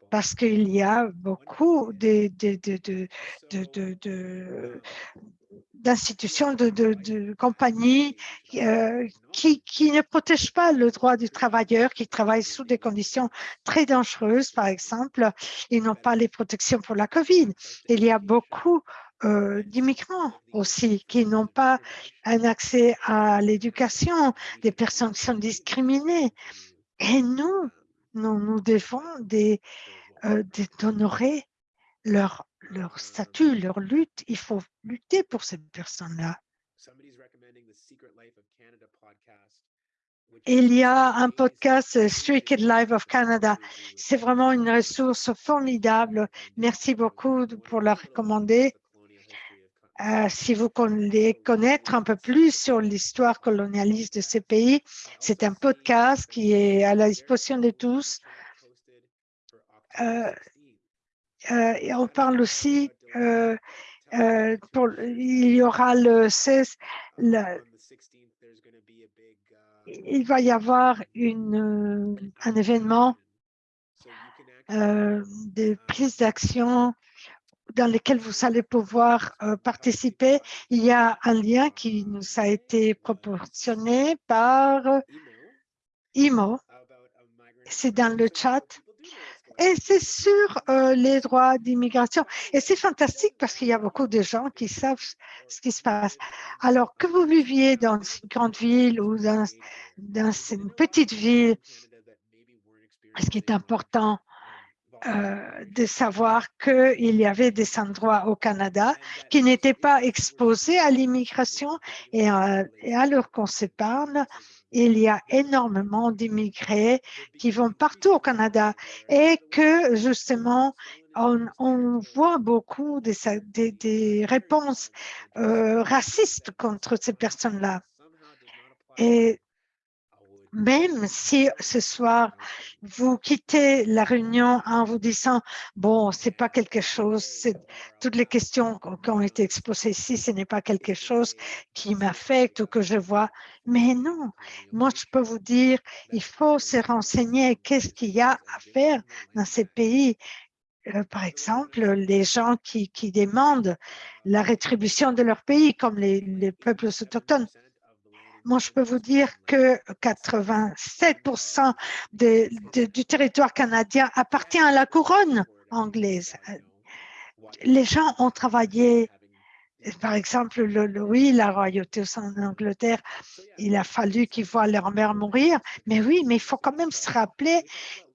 parce qu'il y a beaucoup d'institutions, de, compagnies euh, qui, qui ne protègent pas le droit du travailleur, qui travaillent sous des conditions très dangereuses, par exemple. Ils n'ont pas les protections pour la COVID. Il y a beaucoup euh, d'immigrants aussi qui n'ont pas un accès à l'éducation, des personnes qui sont discriminées. Et nous, nous, nous devons euh, d'honorer leur, statut, leur lutte. Il faut lutter pour ces personnes-là. il y a un podcast euh, Street Kid Live of Canada. C'est vraiment une ressource formidable. Merci beaucoup pour la recommander. Euh, si vous voulez connaître un peu plus sur l'histoire colonialiste de ces pays, c'est un podcast qui est à la disposition de tous. Euh, euh, on parle aussi, il y aura le 16, le- il va y avoir un événement de prise d'action dans lequel vous allez pouvoir euh, participer. Il y a un lien qui nous a été proportionné par IMO. C'est dans le chat. Et c'est sur euh, les droits d'immigration. Et c'est fantastique parce qu'il y a beaucoup de gens qui savent ce qui se passe. Alors que vous viviez dans une grande ville ou dans une petite ville, ce qui est important euh, de savoir qu'il y avait des endroits au Canada qui n'étaient pas exposés à l'immigration et, et alors qu'on s'épargne, il y a énormément d'immigrés qui vont partout au Canada et que justement, on, voit beaucoup des, des- des réponses euh, racistes contre ces personnes-là. Et même si ce soir, vous quittez la réunion en vous disant, bon, c'est pas quelque chose, toutes les questions qui qui ont été exposées ici, ce n'est pas quelque chose qui m'affecte ou que je vois. Mais non, moi, je peux vous dire, il faut se renseigner qu'est-ce qu'il y a à faire dans ces pays. Euh, par exemple, les gens qui, qui demandent la rétribution de leur pays, comme les, les peuples autochtones. Moi, je peux vous dire que 87% de- de- du territoire canadien appartient à la couronne anglaise. Les gens ont travaillé, par exemple, le, oui, la royauté en Angleterre, il a fallu qu'ils voient leur mère mourir, mais oui, mais il faut quand même se rappeler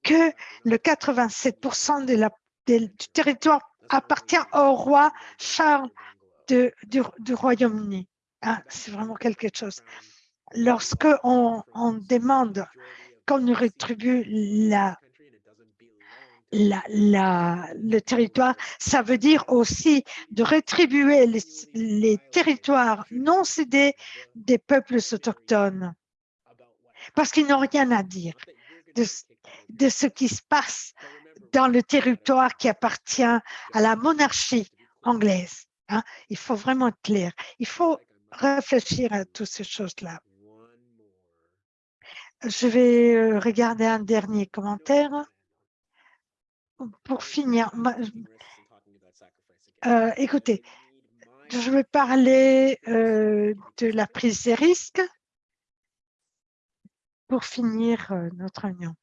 que le 87% de la, de- du territoire appartient au roi Charles du, Royaume-Uni. Hein, C'est vraiment quelque chose lorsque on, demande qu'on nous rétribue le territoire, ça veut dire aussi de rétribuer les, territoires non cédés des peuples autochtones parce qu'ils n'ont rien à dire de, ce- de ce qui se passe dans le territoire qui appartient à la monarchie anglaise. hein. Il faut vraiment être clair. Il faut réfléchir à toutes ces choses-là. Je vais euh, regarder un dernier commentaire. Pour finir, euh, écoutez, je vais parler euh, de la prise des risques pour finir notre réunion.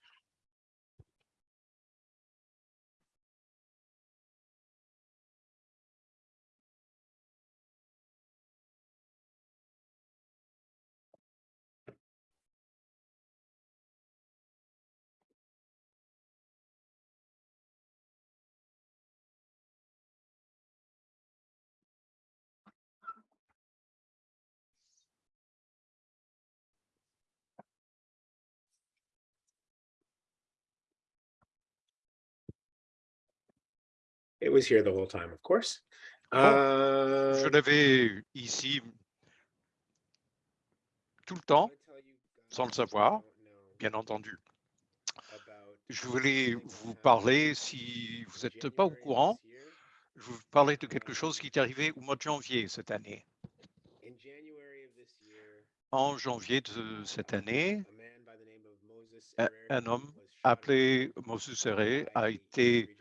It was here the whole time, of course. Je Uh, l'avais ici tout le temps, sans le savoir, bien entendu. Je voulais vous parler, si vous n'êtes pas au courant, je vais vous parler de quelque chose qui est arrivé au mois de janvier cette année. En janvier de cette année, un, homme appelé Moses Serré a été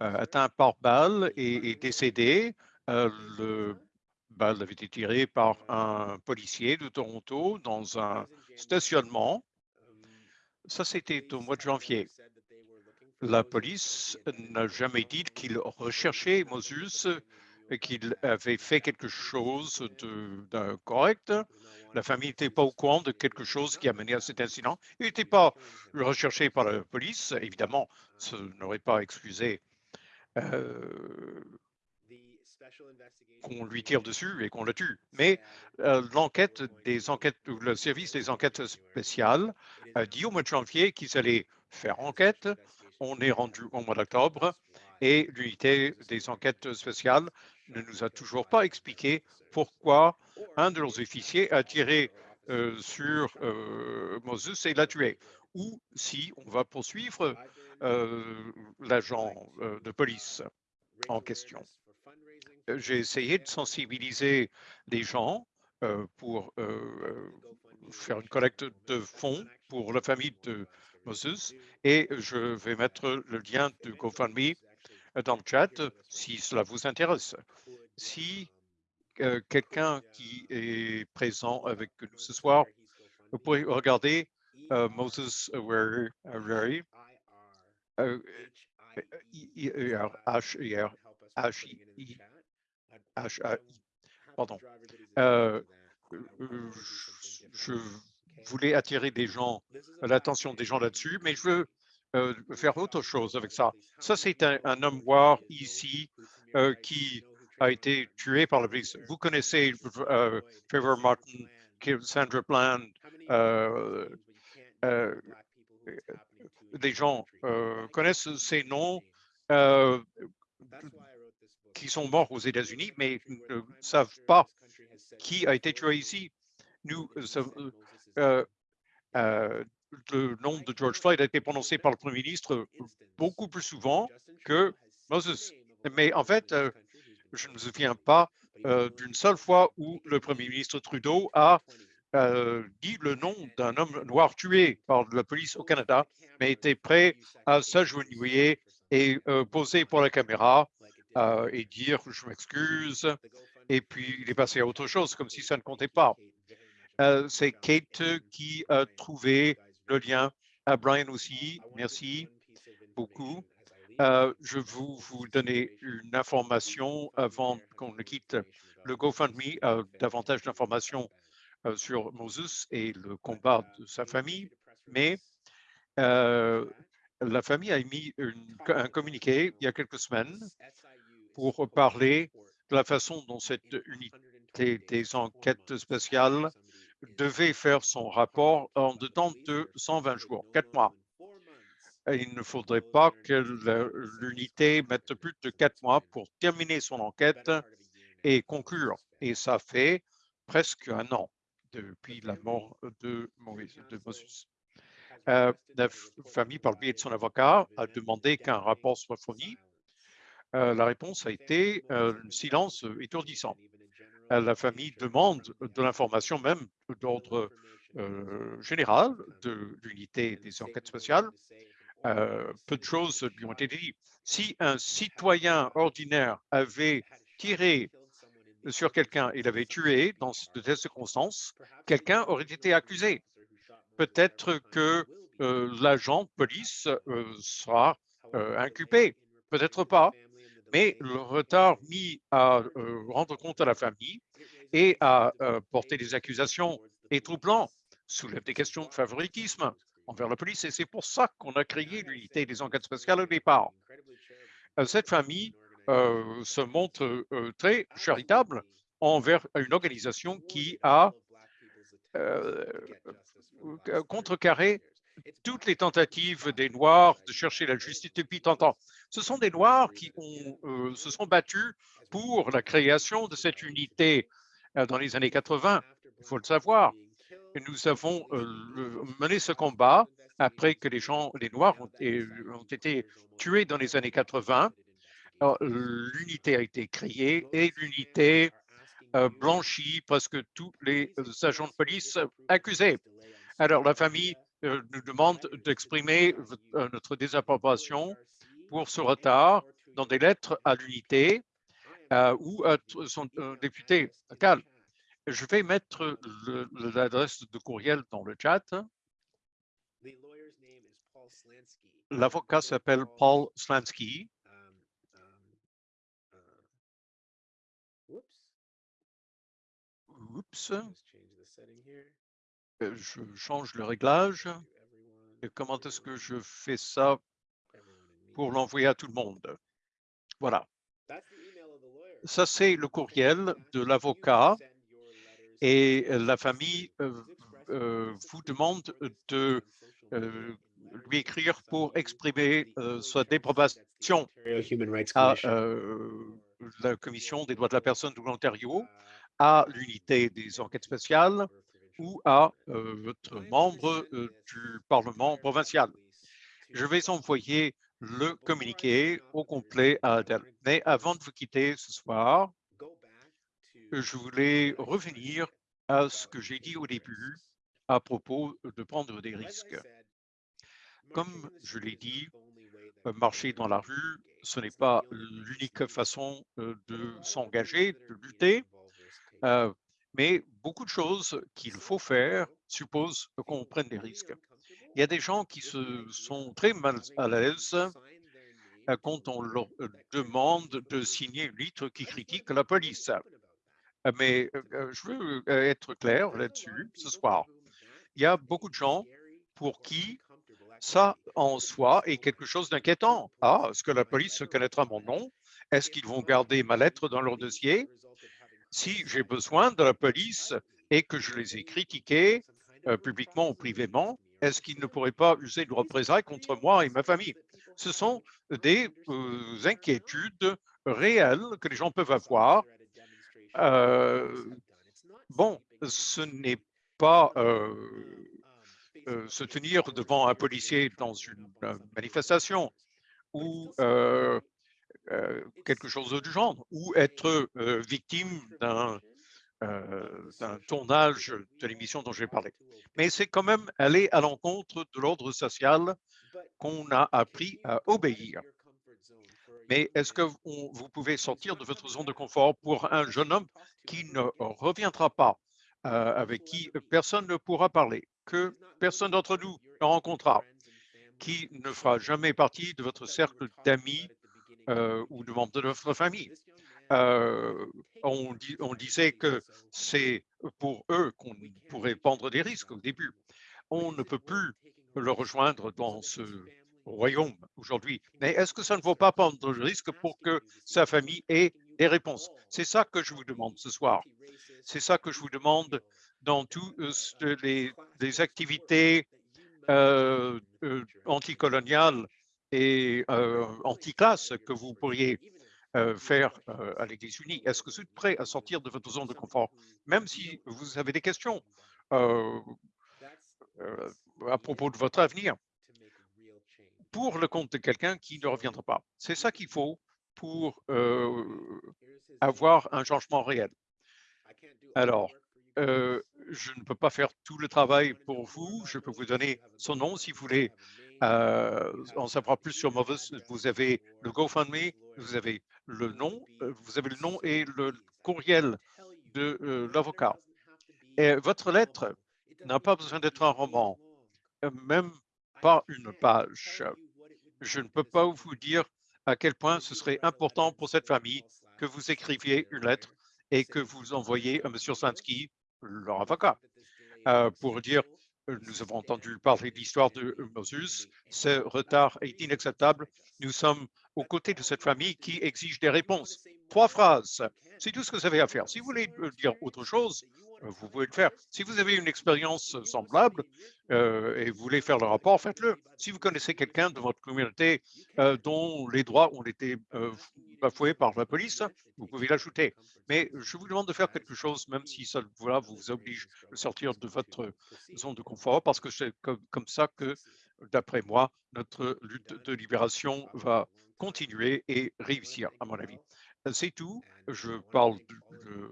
atteint par balle et, décédé. Euh, le balle avait été tiré par un policier de Toronto dans un stationnement. Ça, c'était au mois de janvier. La police n'a jamais dit qu'il recherchait Moses, qu'il avait fait quelque chose de, d'incorrect. La famille n'était pas au courant de quelque chose qui a mené à cet incident. Il n'était pas recherché par la police. Évidemment, ce n'aurait pas excusé euh, qu'on lui tire dessus et qu'on le tue. Mais euh, l'enquête des enquêtes, le service des enquêtes spéciales a dit au mois de janvier qu'ils allaient faire enquête. On est rendu au mois d'octobre et l'unité des enquêtes spéciales ne nous a toujours pas expliqué pourquoi un de leurs officiers a tiré euh, sur Moses et l'a tué, ou si on va poursuivre l'agent euh, de police en question. Euh, J'ai essayé de sensibiliser les gens euh, pour euh, euh, faire une collecte de fonds pour la famille de Moses et je vais mettre le lien de GoFundMe dans le chat si cela vous intéresse. Si euh, quelqu'un qui est présent avec nous ce soir, vous pourrez regarder euh, Moses Where Euh, H-A-I, pardon. Euh, euh, je voulais attirer des gens, l'attention des gens là-dessus, mais je veux euh, faire autre chose avec ça. Ça, c'est un, un homme noir ici euh, qui a été tué par la police. Vous connaissez euh, Trevor Martin, Sandra Bland, euh, euh, des gens euh, connaissent ces noms euh, qui sont morts aux États-Unis, mais ne savent pas qui a été tué ici. Nous, euh, le nom de George Floyd a été prononcé par le Premier ministre beaucoup plus souvent que Moses. Mais en fait, je ne me souviens pas d'une seule fois où le Premier ministre Trudeau a euh, dit le nom d'un homme noir tué par la police au Canada, mais était prêt à s'agenouiller et euh, poser pour la caméra euh, et dire je m'excuse. Et puis il est passé à autre chose, comme si ça ne comptait pas. C'est Kate qui a trouvé le lien. À Brian aussi, merci beaucoup. Je vais vous, vous donner une information avant qu'on ne quitte le GoFundMe, davantage d'informations sur Moses et le combat de sa famille, mais euh, la famille a émis une- un communiqué il y a quelques semaines pour parler de la façon dont cette unité des enquêtes spéciales devait faire son rapport en dedans de 120 jours, quatre mois. Et Il ne faudrait pas que l'unité mette plus de quatre mois pour terminer son enquête et conclure. Et ça fait presque un an depuis la mort de Moses. Euh, la famille, par le biais de son avocat, a demandé qu'un rapport soit fourni. Euh, la réponse a été euh, un silence étourdissant. Euh, la famille demande de l'information même d'ordre général de l'unité des enquêtes spéciales. Euh, peu de choses lui ont été dites. Si un citoyen ordinaire avait tiré sur quelqu'un et l'avait tué dans de telles circonstances, quelqu'un aurait été accusé. Peut-être que euh, l'agent de police euh, sera euh, inculpé, peut-être pas, mais le retard mis à rendre compte à la famille et à porter des accusations est troublant, soulève des questions de favoritisme envers la police et c'est pour ça qu'on a créé l'unité des enquêtes spéciales au départ. Cette famille se montre euh, très charitable envers une organisation qui a euh, euh, contrecarré toutes les tentatives des Noirs de chercher la justice depuis tant de temps. Ce sont des Noirs qui euh, se sont battus pour la création de cette unité euh, dans les années 80, il faut le savoir. Nous avons euh, mené ce combat après que les gens, les Noirs ont été tués dans les années 80. L'unité a été créée et l'unité euh, blanchit presque tous les euh, agents de police accusés. Alors, la famille euh, nous demande d'exprimer notre désapprobation pour ce retard dans des lettres à l'unité ou à son député local. Je vais mettre l'adresse de courriel dans le chat. L'avocat s'appelle Paul Slansky. Oups, euh, je change le réglage. Et comment est-ce que je fais ça pour l'envoyer à tout le monde? Voilà. Ça, c'est le courriel de l'avocat et la famille euh, euh, vous demande de euh, lui écrire pour exprimer sa déprobation à la Commission des droits de la personne de l'Ontario, à l'unité des enquêtes spéciales ou à euh, votre membre euh, du Parlement provincial. Je vais envoyer le communiqué au complet à Adèle. Mais avant de vous quitter ce soir, je voulais revenir à ce que j'ai dit au début à propos de prendre des risques. Comme je l'ai dit, euh, marcher dans la rue, ce n'est pas l'unique façon de s'engager, de lutter, euh, mais beaucoup de choses qu'il faut faire supposent qu'on prenne des risques. Il y a des gens qui se sont très mal à l'aise euh, quand on leur euh, demande de signer une lettre qui critique la police. Mais je veux être clair là-dessus ce soir. Il y a beaucoup de gens pour qui ça en soi est quelque chose d'inquiétant. Ah, est-ce que la police connaîtra mon nom? Est-ce qu'ils vont garder ma lettre dans leur dossier? Si j'ai besoin de la police et que je les ai critiqués euh, publiquement ou privément, est-ce qu'ils ne pourraient pas user de représailles contre moi et ma famille? Ce sont des euh, inquiétudes réelles que les gens peuvent avoir. Euh, bon, ce n'est pas se tenir devant un policier dans une manifestation ou quelque chose du genre, ou être euh, victime d'un euh, d'un tournage de l'émission dont j'ai parlé. Mais c'est quand même aller à l'encontre de l'ordre social qu'on a appris à obéir. Mais est-ce que vous vous pouvez sortir de votre zone de confort pour un jeune homme qui ne reviendra pas, euh, avec qui personne ne pourra parler, que personne d'entre nous ne rencontrera, qui ne fera jamais partie de votre cercle d'amis euh, ou de membres de votre famille? Euh, on, disait que c'est pour eux qu'on pourrait prendre des risques au début. On ne peut plus le rejoindre dans ce royaume aujourd'hui. Mais est-ce que ça ne vaut pas prendre le risque pour que sa famille ait des réponses? C'est ça que je vous demande ce soir. C'est ça que je vous demande dans toutes les, les activités euh, euh, anticoloniales et anti-classe que vous pourriez faire à l'Église unie. Est-ce que vous êtes prêt à sortir de votre zone de confort, même si vous avez des questions à propos de votre avenir, pour le compte de quelqu'un qui ne reviendra pas. C'est ça qu'il faut pour avoir un changement réel. Alors, je ne peux pas faire tout le travail pour vous. Je peux vous donner son nom si vous voulez euh, en savoir plus sur Movis. Vous avez le GoFundMe, vous avez le nom, euh, vous avez le nom et le courriel de euh, l'avocat. Et votre lettre n'a pas besoin d'être un roman, même pas une page. Je ne peux pas vous dire à quel point ce serait important pour cette famille que vous écriviez une lettre et que vous envoyez à M. Slansky, leur avocat, euh, pour dire nous avons entendu parler de l'histoire de Moses, ce retard est inacceptable. Nous sommes aux côtés de cette famille qui exige des réponses. Trois phrases, c'est tout ce que vous avez à faire. Si vous voulez euh, dire autre chose, euh, vous pouvez le faire. Si vous avez une expérience semblable euh, et vous voulez faire le rapport, faites-le. Si vous connaissez quelqu'un de votre communauté euh, dont les droits ont été euh, bafoués par la police, vous pouvez l'ajouter. Mais je vous demande de faire quelque chose, même si voilà, vous oblige de sortir de votre zone de confort, parce que c'est comme, ça que, d'après moi, notre lutte de libération va continuer et réussir, à mon avis. C'est tout. Je parle, de-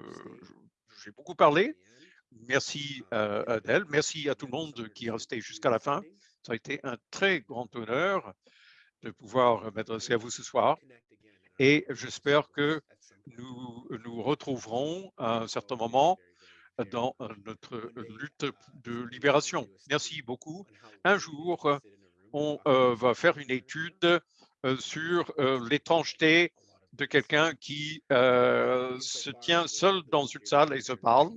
j'ai beaucoup parlé. Merci euh, Adèle. Merci à tout le monde qui est resté jusqu'à la fin. Ça a été un très grand honneur de pouvoir m'adresser à vous ce soir. Et j'espère que nous nous retrouverons à un certain moment dans euh, notre lutte de libération. Merci beaucoup. Un jour, on euh, va faire une étude euh, sur euh, l'étrangeté de quelqu'un qui euh, se tient seul dans une salle et se parle.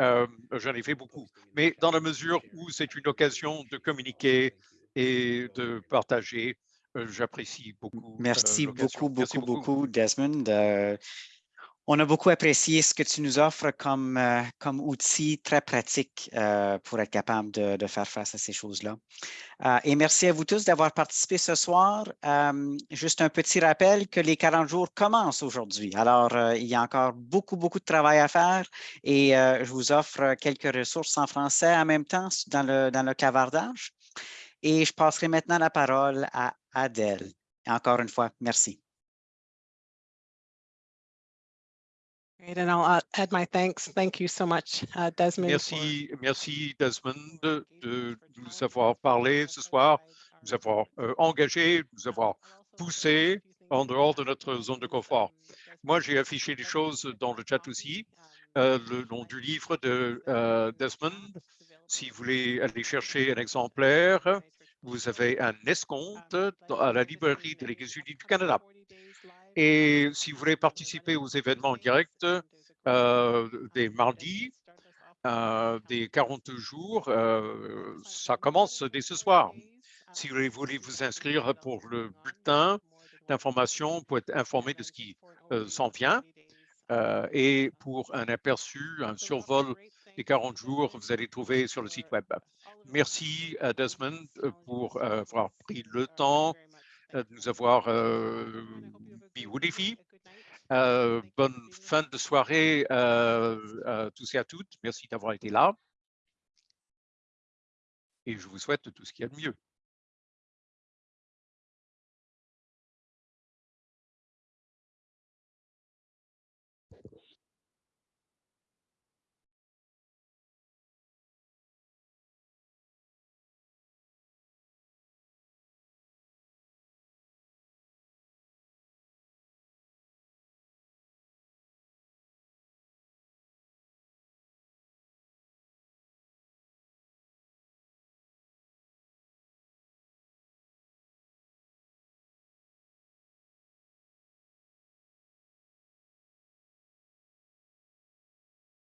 Euh, J'en ai fait beaucoup. Mais dans la mesure où c'est une occasion de communiquer et de partager, euh, j'apprécie beaucoup. Merci beaucoup, Merci beaucoup, beaucoup, Desmond. On a beaucoup apprécié ce que tu nous offres comme, euh, outil très pratique euh, pour être capable de, faire face à ces choses-là. Euh, et merci à vous tous d'avoir participé ce soir. Juste un petit rappel que les 40 jours commencent aujourd'hui. Alors, il y a encore beaucoup, beaucoup de travail à faire et je vous offre quelques ressources en français en même temps dans le, dans le clavardage. Et je passerai maintenant la parole à Adèle. Encore une fois, merci. Great, and I'll uh, add my thanks. Thank you so much, uh, Desmond. for Merci, merci Desmond de, de nous avoir parlé ce soir, nous avoir euh, engagé, nous avoir poussé en dehors de notre zone de confort. Moi, j'ai affiché des choses dans le chat aussi, euh, le nom du livre de euh, Desmond. Si vous voulez aller chercher un exemplaire, vous avez un escompte à la librairie de l'Église unie du Canada. Et si vous voulez participer aux événements en direct euh, des mardis, euh, des 40 jours, euh, ça commence dès ce soir. Si vous voulez- vous inscrire pour le bulletin d'information, pour être informé de ce qui euh, s'en vient, et pour un aperçu, un survol des 40 jours, vous allez trouver sur le site web. Merci à Desmond pour avoir pris le temps de nous avoir euh, mis au défi. Euh, bonne fin de soirée euh, à tous et à toutes. Merci d'avoir été là. Et je vous souhaite tout ce qu'il y a de mieux.